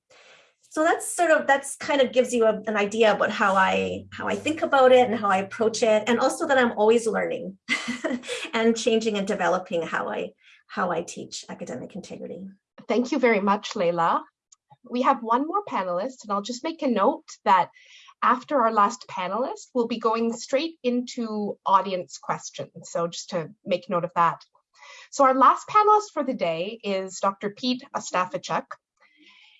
So that's sort of, that's kind of gives you a, an idea about how I, how I think about it and how I approach it. And also that I'm always learning and changing and developing how I, how I teach academic integrity. Thank you very much, Leila. We have one more panelist, and I'll just make a note that after our last panelist, we'll be going straight into audience questions. So just to make note of that. So our last panelist for the day is Dr. Pete Ostafichuk.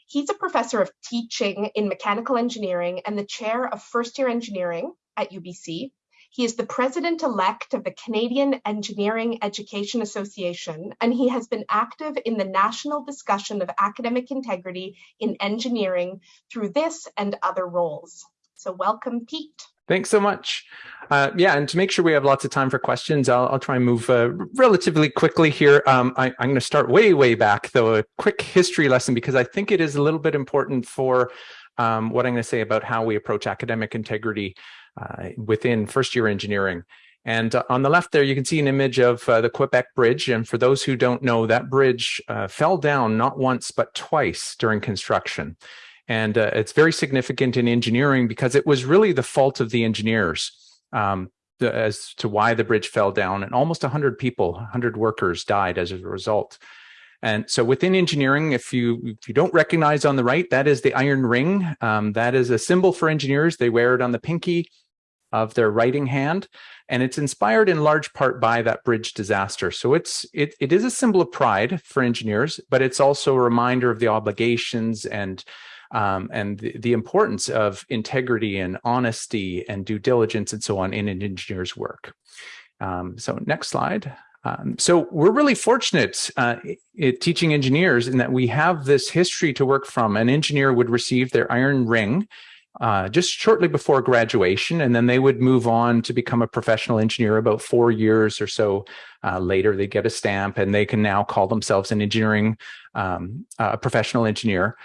He's a professor of teaching in mechanical engineering and the chair of first year engineering at UBC. He is the president-elect of the Canadian Engineering Education Association, and he has been active in the national discussion of academic integrity in engineering through this and other roles. So welcome, Pete. Thanks so much. Uh, yeah, and to make sure we have lots of time for questions, I'll, I'll try and move uh, relatively quickly here. Um, I, am going to start way, way back, though, a quick history lesson, because I think it is a little bit important for um, what I'm going to say about how we approach academic integrity uh, within first year engineering. And uh, on the left there, you can see an image of uh, the Quebec Bridge. And for those who don't know, that bridge uh, fell down not once, but twice during construction. And uh, it's very significant in engineering because it was really the fault of the engineers um, as to why the bridge fell down. And almost 100 people, 100 workers died as a result. And so within engineering, if you if you don't recognize on the right, that is the iron ring. Um, that is a symbol for engineers. They wear it on the pinky of their writing hand. And it's inspired in large part by that bridge disaster. So it's it, it is a symbol of pride for engineers, but it's also a reminder of the obligations and um, and the, the, importance of integrity and honesty and due diligence and so on in an engineer's work. Um, so next slide. Um, so we're really fortunate uh, teaching engineers in that we have this history to work from. An engineer would receive their iron ring uh, just shortly before graduation, and then they would move on to become a professional engineer about four years or so uh, later. They get a stamp and they can now call themselves an engineering, um, professional engineer.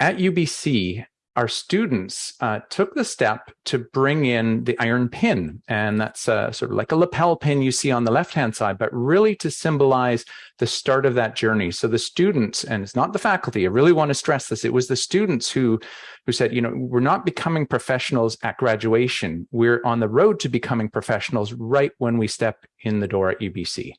At UBC, our students uh, took the step to bring in the iron pin. And that's uh, sort of like a lapel pin you see on the left-hand side, but really to symbolize the start of that journey. So the students, and it's not the faculty, I really want to stress this, it was the students who, who said, you know, we're not becoming professionals at graduation. We're on the road to becoming professionals right when we step in the door at UBC.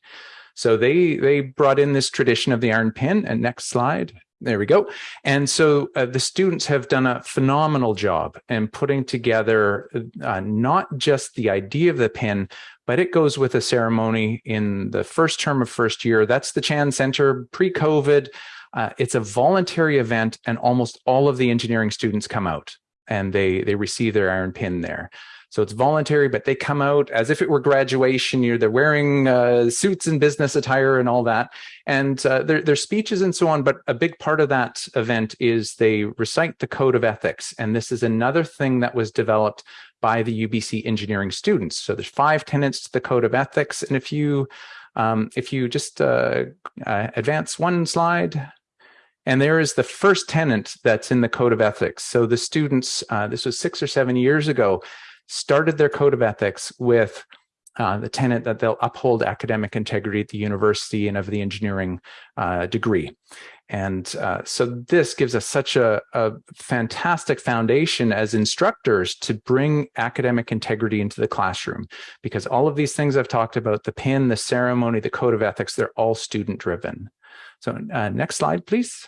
So they they brought in this tradition of the iron pin. And next slide. There we go. And so uh, the students have done a phenomenal job in putting together uh, not just the idea of the pin, but it goes with a ceremony in the first term of first year. That's the Chan Center pre-COVID. Uh, it's a voluntary event and almost all of the engineering students come out and they, they receive their iron pin there. So it's voluntary, but they come out as if it were graduation. You they're wearing uh, suits and business attire and all that, and uh, their their speeches and so on. But a big part of that event is they recite the code of ethics, and this is another thing that was developed by the UBC engineering students. So there's five tenets to the code of ethics, and if you um, if you just uh, uh advance one slide. And there is the first tenant that's in the code of ethics. So the students, uh, this was six or seven years ago, started their code of ethics with uh, the tenet that they'll uphold academic integrity at the university and of the engineering uh, degree. And uh, so this gives us such a, a, fantastic foundation as instructors to bring academic integrity into the classroom, because all of these things I've talked about, the pin, the ceremony, the code of ethics, they're all student driven. So uh, next slide, please.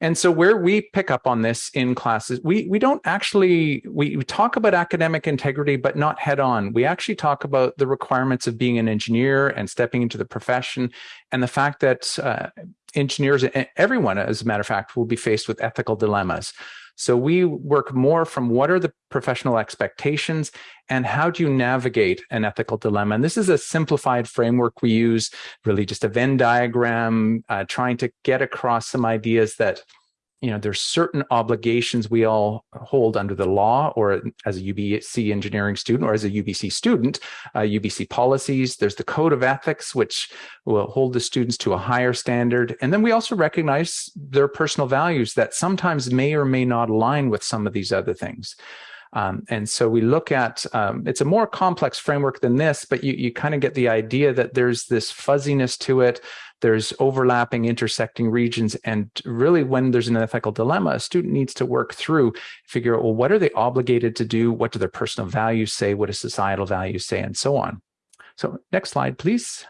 And so where we pick up on this in classes, we, we don't actually, we, we talk about academic integrity, but not head on. We actually talk about the requirements of being an engineer and stepping into the profession and the fact that uh, engineers, everyone, as a matter of fact, will be faced with ethical dilemmas. So we work more from what are the professional expectations and how do you navigate an ethical dilemma? And this is a simplified framework we use, really just a Venn diagram, uh, trying to get across some ideas that you know, there's certain obligations we all hold under the law or as a UBC engineering student or as a UBC student, uh, UBC policies. There's the code of ethics, which will hold the students to a higher standard. And then we also recognize their personal values that sometimes may or may not align with some of these other things. Um, and so we look at, um, it's a more complex framework than this, but you, you kind of get the idea that there's this fuzziness to it there's overlapping, intersecting regions. And really, when there's an ethical dilemma, a student needs to work through, figure out, well, what are they obligated to do? What do their personal values say? What do societal values say? And so on. So next slide, please.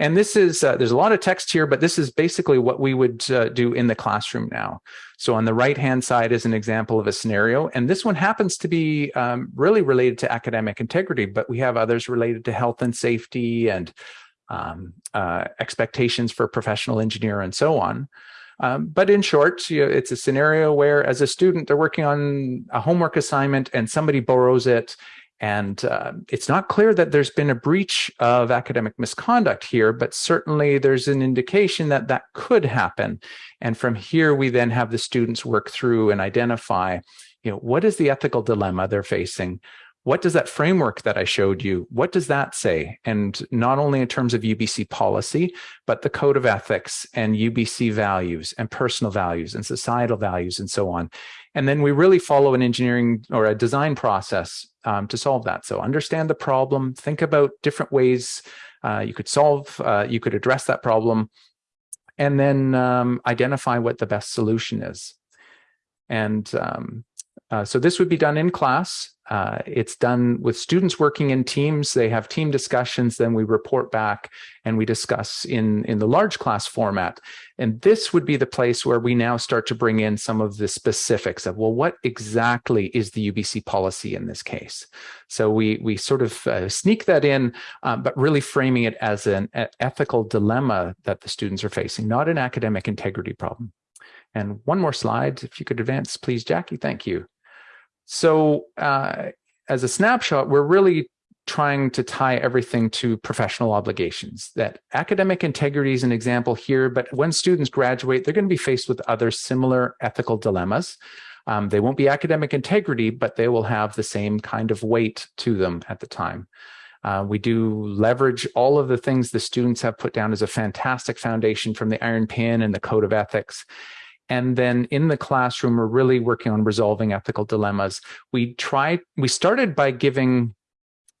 And this is, uh, there's a lot of text here, but this is basically what we would uh, do in the classroom now. So on the right-hand side is an example of a scenario. And this one happens to be um, really related to academic integrity, but we have others related to health and safety and um, uh, expectations for a professional engineer and so on. Um, but in short, you know, it's a scenario where as a student, they're working on a homework assignment and somebody borrows it. And uh, it's not clear that there's been a breach of academic misconduct here, but certainly there's an indication that that could happen. And from here, we then have the students work through and identify, you know, what is the ethical dilemma they're facing? What does that framework that I showed you, what does that say? And not only in terms of UBC policy, but the code of ethics and UBC values and personal values and societal values and so on. And then we really follow an engineering or a design process um, to solve that. So understand the problem, think about different ways uh, you could solve, uh, you could address that problem, and then um, identify what the best solution is. And um, uh, so this would be done in class. Uh, it's done with students working in teams. They have team discussions, then we report back and we discuss in, in the large class format. And this would be the place where we now start to bring in some of the specifics of, well, what exactly is the UBC policy in this case? So we, we sort of uh, sneak that in, um, but really framing it as an ethical dilemma that the students are facing, not an academic integrity problem. And one more slide, if you could advance, please, Jackie, thank you. So uh, as a snapshot, we're really trying to tie everything to professional obligations. That academic integrity is an example here, but when students graduate, they're going to be faced with other similar ethical dilemmas. Um, they won't be academic integrity, but they will have the same kind of weight to them at the time. Uh, we do leverage all of the things the students have put down as a fantastic foundation from the Iron Pin and the Code of Ethics. And then in the classroom, we're really working on resolving ethical dilemmas. We try, we started by giving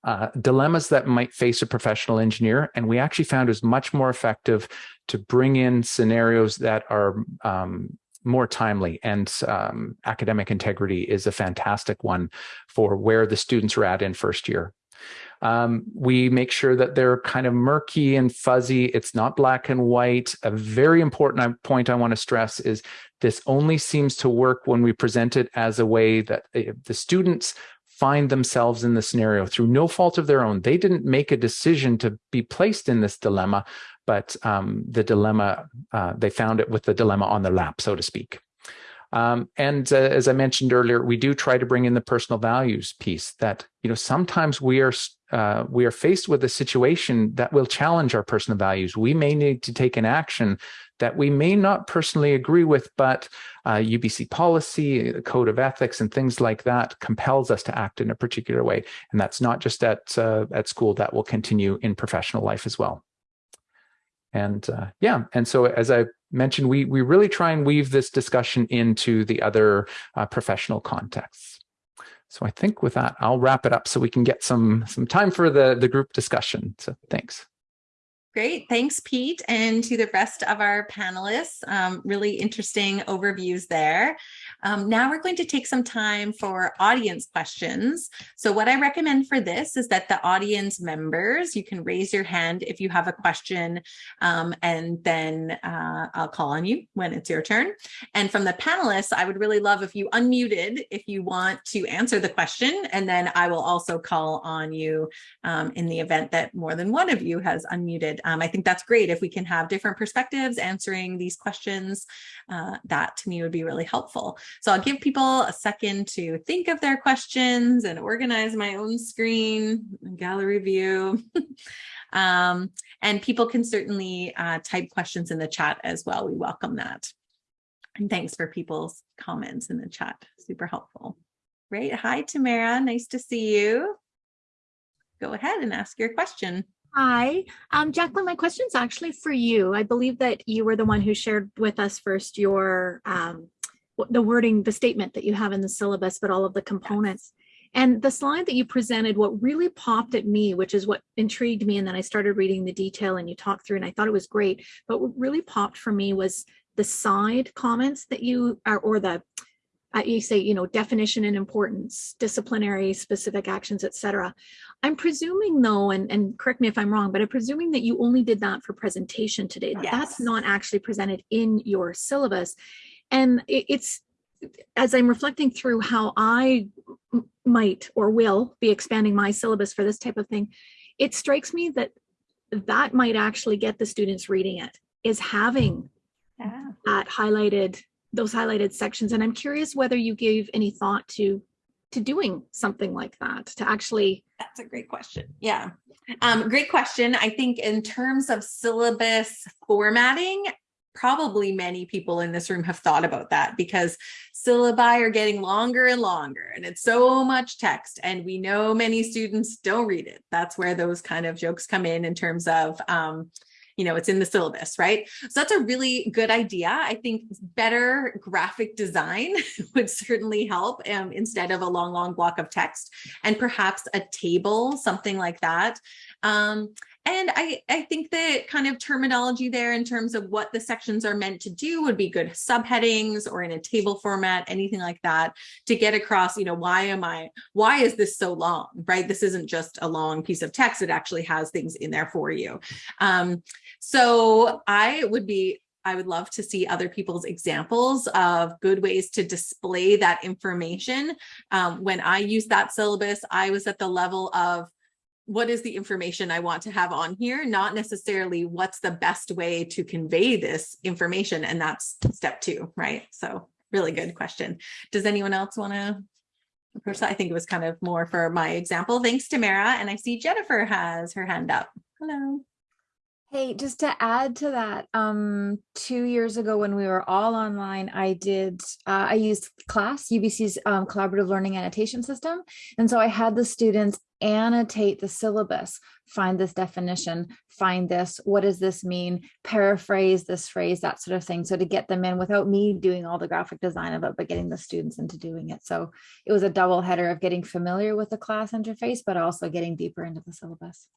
uh, dilemmas that might face a professional engineer. And we actually found it was much more effective to bring in scenarios that are um, more timely and um, academic integrity is a fantastic one for where the students are at in first year. Um, we make sure that they're kind of murky and fuzzy. It's not black and white. A very important point I want to stress is this only seems to work when we present it as a way that uh, the students find themselves in the scenario through no fault of their own. They didn't make a decision to be placed in this dilemma, but um, the dilemma, uh, they found it with the dilemma on their lap, so to speak. Um, and uh, as I mentioned earlier, we do try to bring in the personal values piece that, you know, sometimes we are uh, we are faced with a situation that will challenge our personal values. We may need to take an action that we may not personally agree with, but uh, UBC policy, the code of ethics, and things like that compels us to act in a particular way. And that's not just at uh, at school; that will continue in professional life as well. And uh, yeah, and so as I mentioned, we we really try and weave this discussion into the other uh, professional contexts. So I think with that, I'll wrap it up so we can get some some time for the the group discussion. So thanks. Great. Thanks, Pete, and to the rest of our panelists. Um, really interesting overviews there. Um, now we're going to take some time for audience questions. So what I recommend for this is that the audience members, you can raise your hand if you have a question, um, and then uh, I'll call on you when it's your turn. And from the panelists, I would really love if you unmuted if you want to answer the question, and then I will also call on you um, in the event that more than one of you has unmuted. Um, I think that's great if we can have different perspectives answering these questions. Uh, that to me would be really helpful. So I'll give people a second to think of their questions and organize my own screen, gallery view. um, and people can certainly uh, type questions in the chat as well. We welcome that. And thanks for people's comments in the chat. Super helpful. Great. Hi, Tamara. Nice to see you. Go ahead and ask your question. Hi, um, Jacqueline, my question is actually for you. I believe that you were the one who shared with us first your um, the wording, the statement that you have in the syllabus, but all of the components. And the slide that you presented, what really popped at me, which is what intrigued me, and then I started reading the detail and you talked through and I thought it was great, but what really popped for me was the side comments that you are, or the, you say, you know, definition and importance, disciplinary, specific actions, etc. I'm presuming though, and, and correct me if I'm wrong, but I'm presuming that you only did that for presentation today. Yes. That's not actually presented in your syllabus. And it's, as I'm reflecting through how I might or will be expanding my syllabus for this type of thing, it strikes me that that might actually get the students reading it, is having Yeah. that highlighted, those highlighted sections. And I'm curious whether you gave any thought to to doing something like that, to actually That's a great question. Yeah. Um, great question. I think in terms of syllabus formatting, probably many people in this room have thought about that because syllabi are getting longer and longer and it's so much text and we know many students don't read it. That's where those kind of jokes come in in terms of um, you know, it's in the syllabus, right? So that's a really good idea. I think better graphic design would certainly help um, instead of a long, long block of text and perhaps a table, something like that. Um, and I, I think the kind of terminology there in terms of what the sections are meant to do would be good subheadings or in a table format, anything like that to get across, you know, why am I, why is this so long, right? This isn't just a long piece of text. It actually has things in there for you. Um, so I would be I would love to see other people's examples of good ways to display that information. Um, when I used that syllabus, I was at the level of what is the information I want to have on here, not necessarily what's the best way to convey this information. And that's step two, right? So really good question. Does anyone else want to approach that? I think it was kind of more for my example. Thanks, Tamara. And I see Jennifer has her hand up. Hello. Hey, just to add to that, um, two years ago when we were all online, I did, uh, I used CLAS, UBC's um, collaborative learning annotation system. And so I had the students annotate the syllabus, find this definition, find this, what does this mean, paraphrase this phrase, that sort of thing. So to get them in without me doing all the graphic design of it, but getting the students into doing it. So it was a double header of getting familiar with the CLAS interface, but also getting deeper into the syllabus.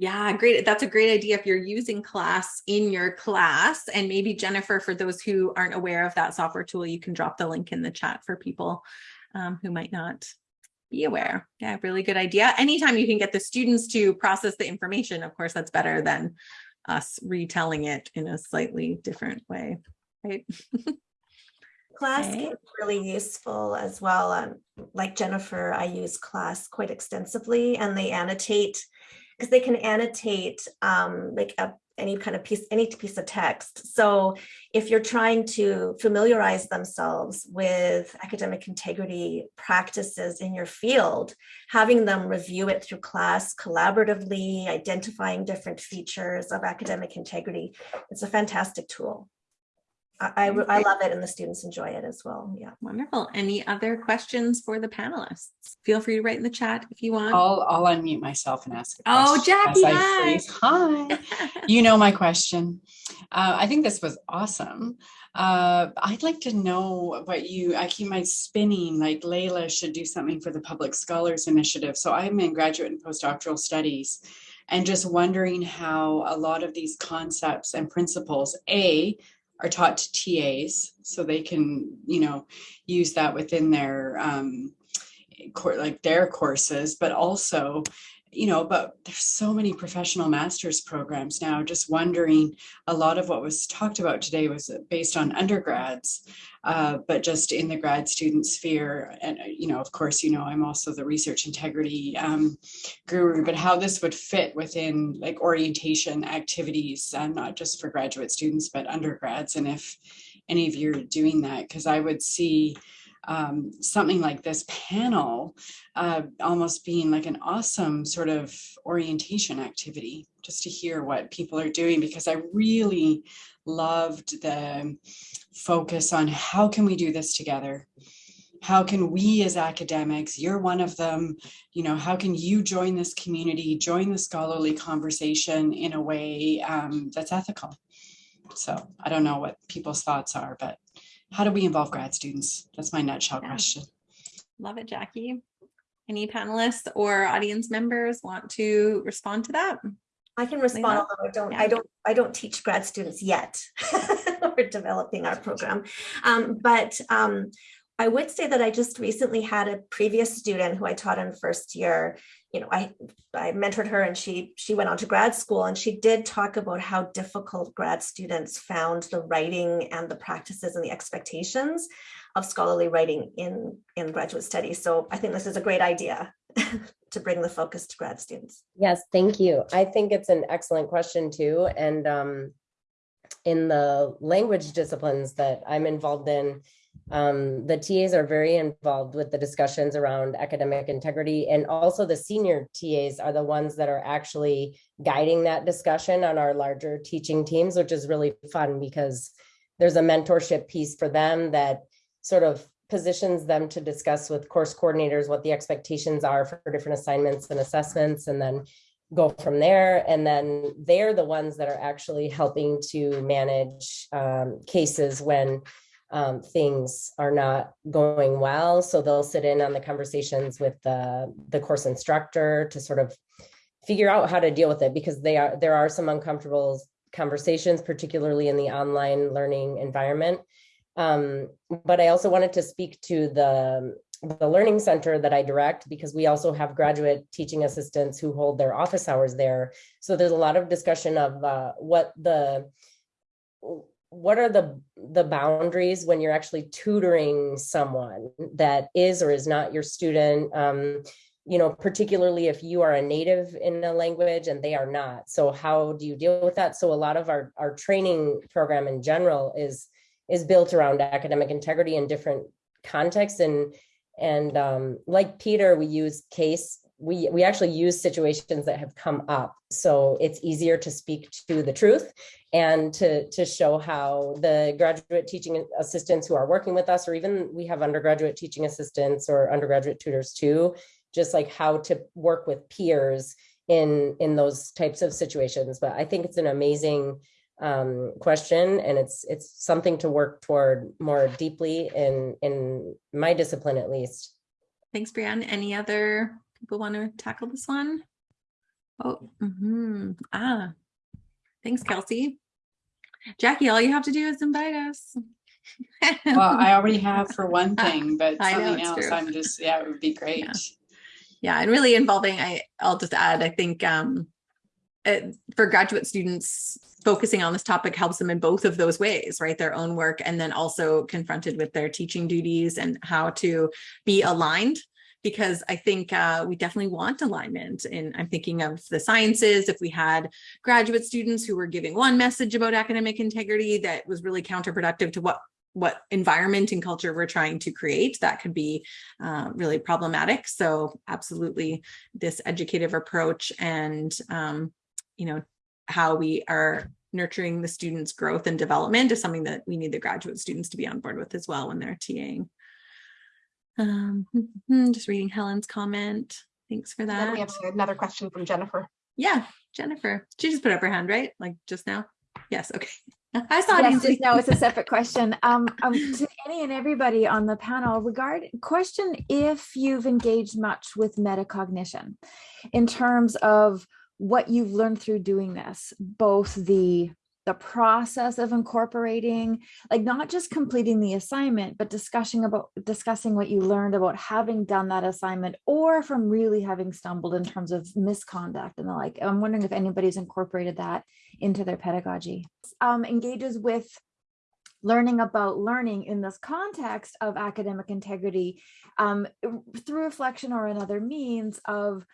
Yeah, great. That's a great idea if you're using CLAS in your class. And maybe Jennifer, for those who aren't aware of that software tool, you can drop the link in the chat for people um, who might not be aware. Yeah, really good idea. Anytime you can get the students to process the information, of course, that's better than us retelling it in a slightly different way, right? CLAS Okay. can be really useful as well. Um, like Jennifer, I use CLAS quite extensively and they annotate because they can annotate um, like a, any kind of piece, any piece of text. So if you're trying to familiarize themselves with academic integrity practices in your field, having them review it through CLAS collaboratively, identifying different features of academic integrity, it's a fantastic tool. I, I, I love it and the students enjoy it as well. Yeah. Wonderful. Any other questions for the panelists? Feel free to write in the chat if you want. I'll, I'll unmute myself and ask. a Oh, question Jackie, hi. Hi. You know my question. Uh, I think this was awesome. Uh, I'd like to know what you, I keep my spinning, like Leila should do something for the Public Scholars Initiative. So I'm in graduate and postdoctoral studies and just wondering how a lot of these concepts and principles, A, are taught to TAs so they can, you know, use that within their um, like their courses, but also, you know, but there's so many professional master's programs now. Just wondering, a lot of what was talked about today was based on undergrads, uh, but just in the grad student sphere. And, uh, you know, of course, you know, I'm also the research integrity um, guru, but how this would fit within like orientation activities, uh, not just for graduate students, but undergrads. And if any of you are doing that, because I would see um, something like this panel uh, almost being like an awesome sort of orientation activity just to hear what people are doing because I really loved the focus on how can we do this together? How can we as academics you're one of them you know how can you join this community join the scholarly conversation in a way um, that's ethical? So i don't know what people's thoughts are but how do we involve grad students that's my nutshell Yeah. question Love it, Jackie. Any panelists or audience members want to respond to that? I can respond, although I don't, Yeah. I don't, I don't teach grad students yet. We're developing our program. Um, but um, I would say that I just recently had a previous student who I taught in first year. You know, I I mentored her and she she went on to grad school and she did talk about how difficult grad students found the writing and the practices and the expectations of scholarly writing in in graduate studies. So I think this is a great idea to bring the focus to grad students. Yes, thank you. I think it's an excellent question too. And um, in the language disciplines that I'm involved in, um, the TAs are very involved with the discussions around academic integrity. And also the senior TAs are the ones that are actually guiding that discussion on our larger teaching teams, which is really fun because there's a mentorship piece for them that sort of positions them to discuss with course coordinators what the expectations are for different assignments and assessments and then go from there and then they're the ones that are actually helping to manage um, cases when um, things are not going well so they'll sit in on the conversations with the the course instructor to sort of figure out how to deal with it because they are there are some uncomfortable conversations particularly in the online learning environment um, but I also wanted to speak to the, the Learning Center that I direct because we also have graduate teaching assistants who hold their office hours there. So there's a lot of discussion of uh, what the what are the the boundaries when you're actually tutoring someone that is or is not your student? Um, you know particularly if you are a native in a language and they are not. So how do you deal with that? So a lot of our our training program in general is is built around academic integrity in different contexts. And and um, like Peter, we use case we we actually use situations that have come up, so it's easier to speak to the truth and to to show how the graduate teaching assistants who are working with us, or even we have undergraduate teaching assistants or undergraduate tutors too, just like how to work with peers in in those types of situations. But I think it's an amazing um, question, and it's it's something to work toward more deeply in in my discipline at least. Thanks, Brianne. Any other people want to tackle this one? Oh, mhm. ah, thanks, Kelsey. Jackie, all you have to do is invite us. well i already have for one thing but know, something it's else true. i'm just yeah it would be great Yeah. yeah, and really involving, I, I'll just add, I think um, uh, for graduate students, focusing on this topic helps them in both of those ways, right? Their own work and then also confronted with their teaching duties and how to be aligned because I think uh, we definitely want alignment. And I'm thinking of the sciences, if we had graduate students who were giving one message about academic integrity that was really counterproductive to what what environment and culture we're trying to create that could be uh, really problematic so absolutely this educative approach and um, you know how we are nurturing the students growth and development is something that we need the graduate students to be on board with as well when they're TAing. Um, just reading Helen's comment. Thanks for that. we have another question from Jennifer. Yeah, Jennifer. She just put up her hand, right? Like just now? Yes, okay. I saw yes, just now it's a separate question. Um, um, to any and everybody on the panel, regard question if you've engaged much with metacognition in terms of what you've learned through doing this, both the the process of incorporating like not just completing the assignment but discussing about discussing what you learned about having done that assignment or from really having stumbled in terms of misconduct and the like. I'm wondering if anybody's incorporated that into their pedagogy. Um, engages with learning about learning in this context of academic integrity um, through reflection or another means of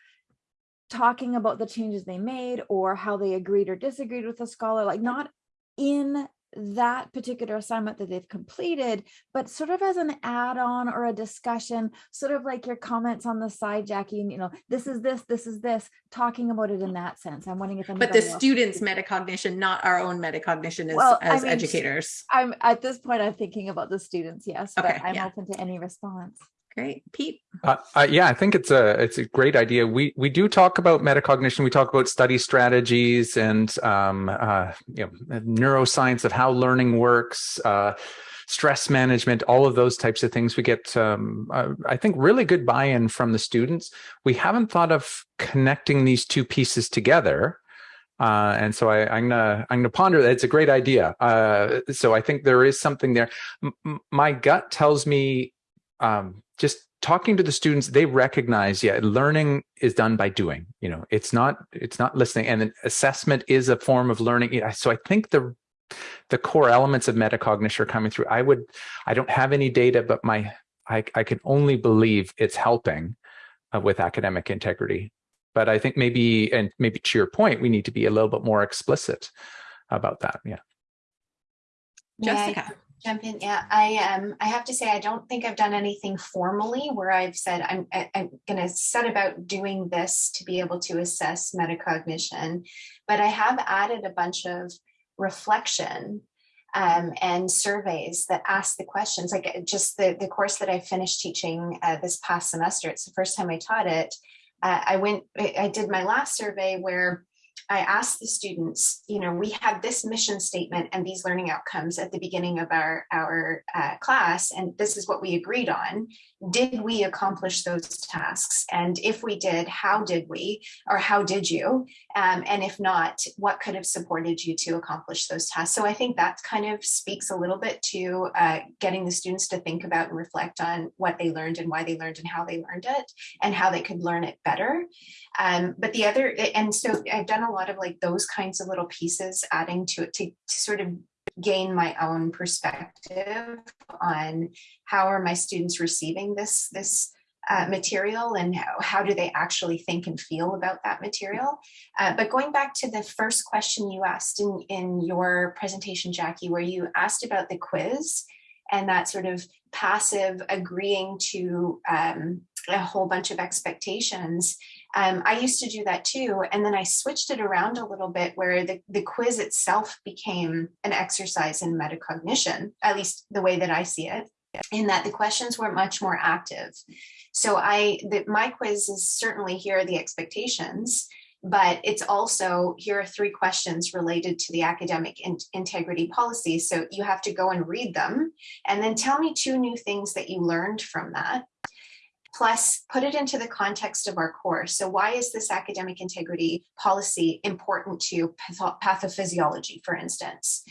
talking about the changes they made or how they agreed or disagreed with the scholar, like not in that particular assignment that they've completed, but sort of as an add-on or a discussion, sort of like your comments on the side, Jackie, and you know, this is this, this is this, talking about it in mm. that sense. I'm wondering if But the students' metacognition, not our own metacognition as, Well, I as mean, educators. I'm at this point, I'm thinking about the students, yes, but Okay, I'm yeah. open to any response. Great. Pete? Uh, uh, yeah, I think it's a it's a great idea. We we do talk about metacognition. We talk about study strategies and um, uh, you know neuroscience of how learning works, uh, stress management, all of those types of things. We get um, uh, I think really good buy-in from the students. We haven't thought of connecting these two pieces together. Uh, and so I, I'm gonna I'm gonna ponder that. It's a great idea. Uh, so I think there is something there. M- my gut tells me um, just talking to the students they recognize yeah learning is done by doing you know it's not it's not listening and then assessment is a form of learning so i think the the core elements of metacognition are coming through. I would i don't have any data but my i, I can only believe it's helping uh, with academic integrity. But i think maybe and maybe to your point we need to be a little bit more explicit about that yeah. May I Jessica. Jump in, yeah, I um, I have to say, I don't think I've done anything formally where I've said, I'm, I- I'm gonna set about doing this to be able to assess metacognition. But I have added a bunch of reflection um, and surveys that ask the questions, like uh, just the, the course that I finished teaching uh, this past semester, it's the first time I taught it. Uh, I went, I did my last survey where I asked the students, you know, we had this mission statement and these learning outcomes at the beginning of our, our uh, class, and this is what we agreed on. Did we accomplish those tasks? And if we did, how did we, or how did you? Um, and if not, what could have supported you to accomplish those tasks? So I think that kind of speaks a little bit to uh, getting the students to think about and reflect on what they learned and why they learned and how they learned it and how they could learn it better. Um, but the other, and so I've done a lot of like those kinds of little pieces adding to it to, to sort of gain my own perspective on how are my students receiving this, this uh, material and how, how do they actually think and feel about that material. Uh, but going back to the first question you asked in, in your presentation, Jackie, where you asked about the quiz and that sort of passive agreeing to um, a whole bunch of expectations. Um, I used to do that too. And then I switched it around a little bit where the, the quiz itself became an exercise in metacognition, at least the way that I see it, in that the questions were much more active. So I, the, my quiz is certainly here are the expectations, but it's also here are three questions related to the academic in- integrity policy. So you have to go and read them and then tell me two new things that you learned from that plus put it into the context of our course. So why is this academic integrity policy important to patho- pathophysiology, for instance?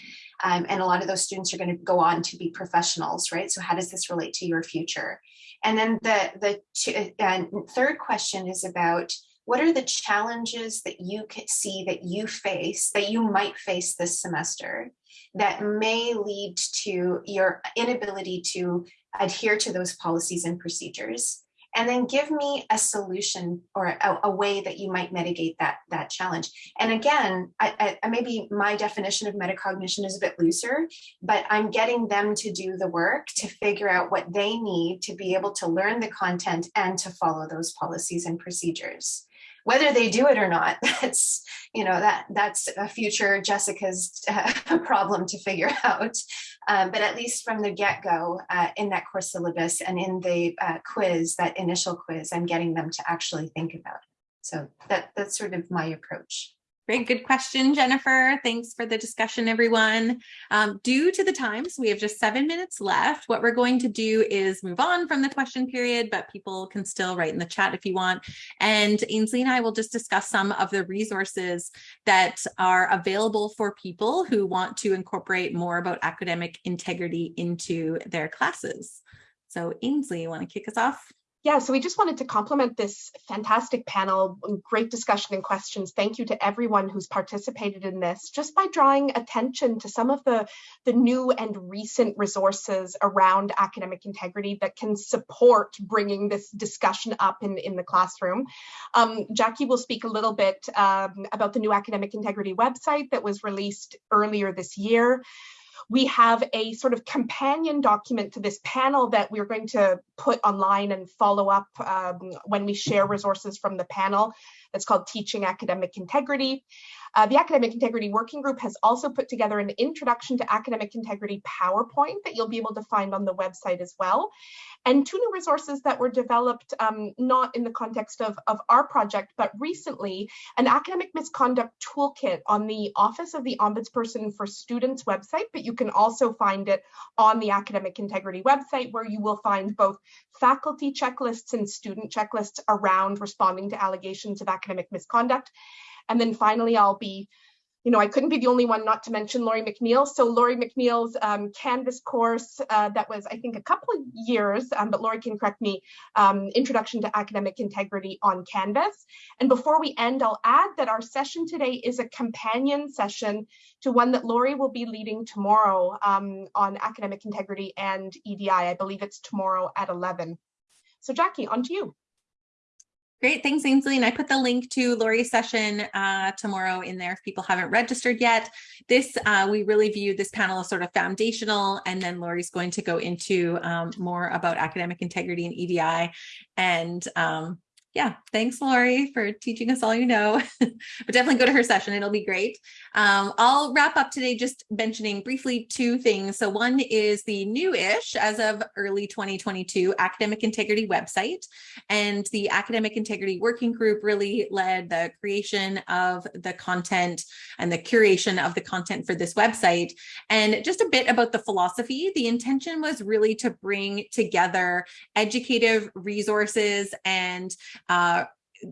Um, and a lot of those students are going to go on to be professionals, right? So how does this relate to your future? And then the the and third question is about what are the challenges that you can see that you face, that you might face this semester that may lead to your inability to adhere to those policies and procedures? And then give me a solution or a, a, way that you might mitigate that that challenge. And again, I, I, maybe my definition of metacognition is a bit looser, but I'm getting them to do the work to figure out what they need to be able to learn the content and to follow those policies and procedures whether they do it or not that's you know that that's a future jessica's uh, problem to figure out. Um, but at least from the get-go uh, in that course syllabus and in the uh, quiz that initial quiz i'm getting them to actually think about it. So that that's sort of my approach Great, good question, Jennifer. Thanks for the discussion, everyone. Um, due to the times, we have just seven minutes left. What we're going to do is move on from the question period, but people can still write in the chat if you want. And Ainsley and I will just discuss some of the resources that are available for people who want to incorporate more about academic integrity into their classes. So Ainsley, you want to kick us off? Yeah, so we just wanted to compliment this fantastic panel, great discussion and questions. Thank you to everyone who's participated in this, just by drawing attention to some of the, the new and recent resources around academic integrity that can support bringing this discussion up in, in the classroom. Um, Jackie will speak a little bit um, about the new academic integrity website that was released earlier this year we have a sort of companion document to this panel that we're going to put online and follow up um, when we share resources from the panel. That's called Teaching Academic Integrity. Uh, the Academic Integrity Working Group has also put together an Introduction to Academic Integrity PowerPoint that you'll be able to find on the website as well. And two new resources that were developed um, not in the context of, of our project, but recently, an academic misconduct toolkit on the Office of the Ombudsperson for Students website, but you can also find it on the Academic Integrity website where you will find both faculty checklists and student checklists around responding to allegations of academic misconduct. And then finally, I'll be, you know, I couldn't be the only one not to mention Laurie McNeill. So Laurie McNeill's um, Canvas course uh, that was, I think, a couple of years, um, but Laurie can correct me, um, Introduction to Academic Integrity on Canvas. And before we end, I'll add that our session today is a companion session to one that Laurie will be leading tomorrow um, on academic integrity and EDI. I believe it's tomorrow at 11. So Jackie, on to you. Great, thanks Ainsley. And I put the link to Laurie's session uh, tomorrow in there if people haven't registered yet. This, uh, we really view this panel as sort of foundational and then Laurie's going to go into um, more about academic integrity and EDI and um, yeah, thanks, Laurie for teaching us all you know. but definitely go to her session. It'll be great. Um, I'll wrap up today just mentioning briefly two things. So one is the new-ish, as of early 2022, Academic Integrity website. And the Academic Integrity Working Group really led the creation of the content and the curation of the content for this website. And just a bit about the philosophy, the intention was really to bring together educative resources and uh,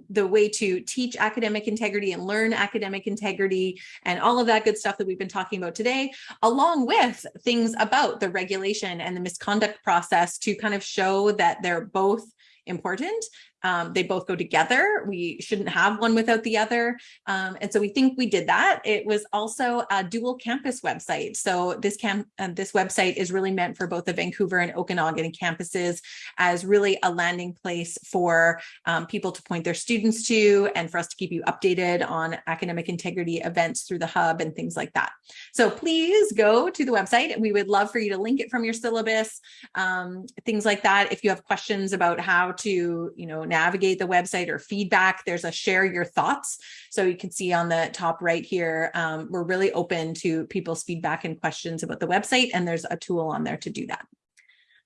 the way to teach academic integrity and learn academic integrity and all of that good stuff that we've been talking about today, along with things about the regulation and the misconduct process to kind of show that they're both important um, they both go together. We shouldn't have one without the other. Um, and so we think we did that. It was also a dual campus website. So this camp, uh, this website is really meant for both the Vancouver and Okanagan campuses as really a landing place for um, people to point their students to and for us to keep you updated on academic integrity events through the hub and things like that. So please go to the website. We would love for you to link it from your syllabus, um, things like that. If you have questions about how to, you know, navigate the website or feedback, there's a share your thoughts. So you can see on the top right here, um, we're really open to people's feedback and questions about the website, and there's a tool on there to do that.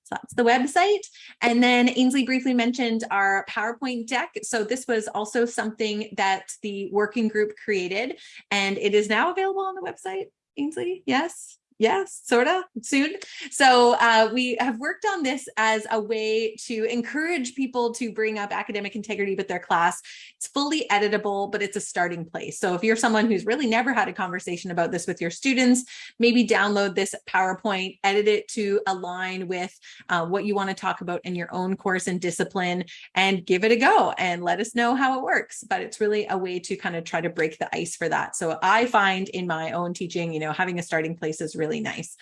So that's the website. And then Ainsley briefly mentioned our PowerPoint deck. So this was also something that the working group created, and it is now available on the website, Ainsley, yes? Yes, sort of soon. So uh, we have worked on this as a way to encourage people to bring up academic integrity with their class. It's fully editable, but it's a starting place. So if you're someone who's really never had a conversation about this with your students, maybe download this PowerPoint, edit it to align with uh, what you want to talk about in your own course and discipline, and give it a go and let us know how it works. But it's really a way to kind of try to break the ice for that. So I find in my own teaching, you know, having a starting place is really really nice.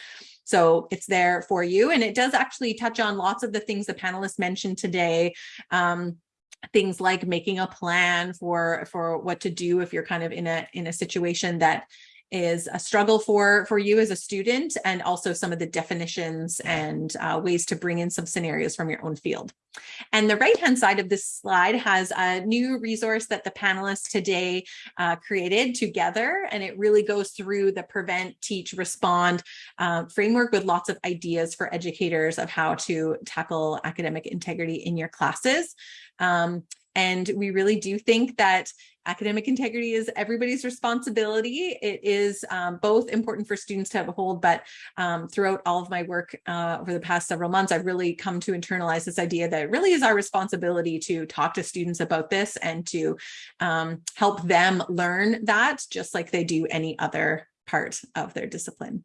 So it's there for you. And it does actually touch on lots of the things the panelists mentioned today. Um, things like making a plan for for what to do if you're kind of in a in a situation that is a struggle for for you as a student and also some of the definitions and uh, ways to bring in some scenarios from your own field. And the right hand side of this slide has a new resource that the panelists today uh, created together and it really goes through the prevent, teach, respond uh, framework with lots of ideas for educators of how to tackle academic integrity in your classes. Um, and we really do think that academic integrity is everybody's responsibility. It is um, both important for students to have a hold, but um, throughout all of my work uh, over the past several months, I've really come to internalize this idea that it really is our responsibility to talk to students about this and to um, help them learn that just like they do any other part of their discipline.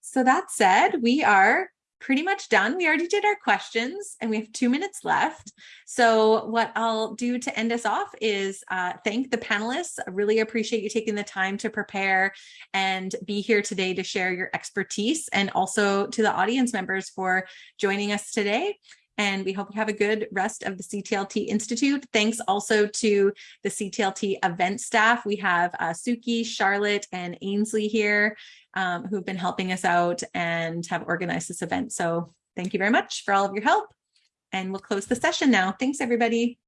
So that said, we are pretty much done. We already did our questions and we have two minutes left. So what I'll do to end us off is uh, thank the panelists. I really appreciate you taking the time to prepare and be here today to share your expertise and also to the audience members for joining us today and we hope you have a good rest of the CTLT Institute. Thanks also to the CTLT event staff. We have uh, Suki, Charlotte, and Ainsley here um, who've been helping us out and have organized this event. So thank you very much for all of your help. And we'll close the session now. Thanks, everybody.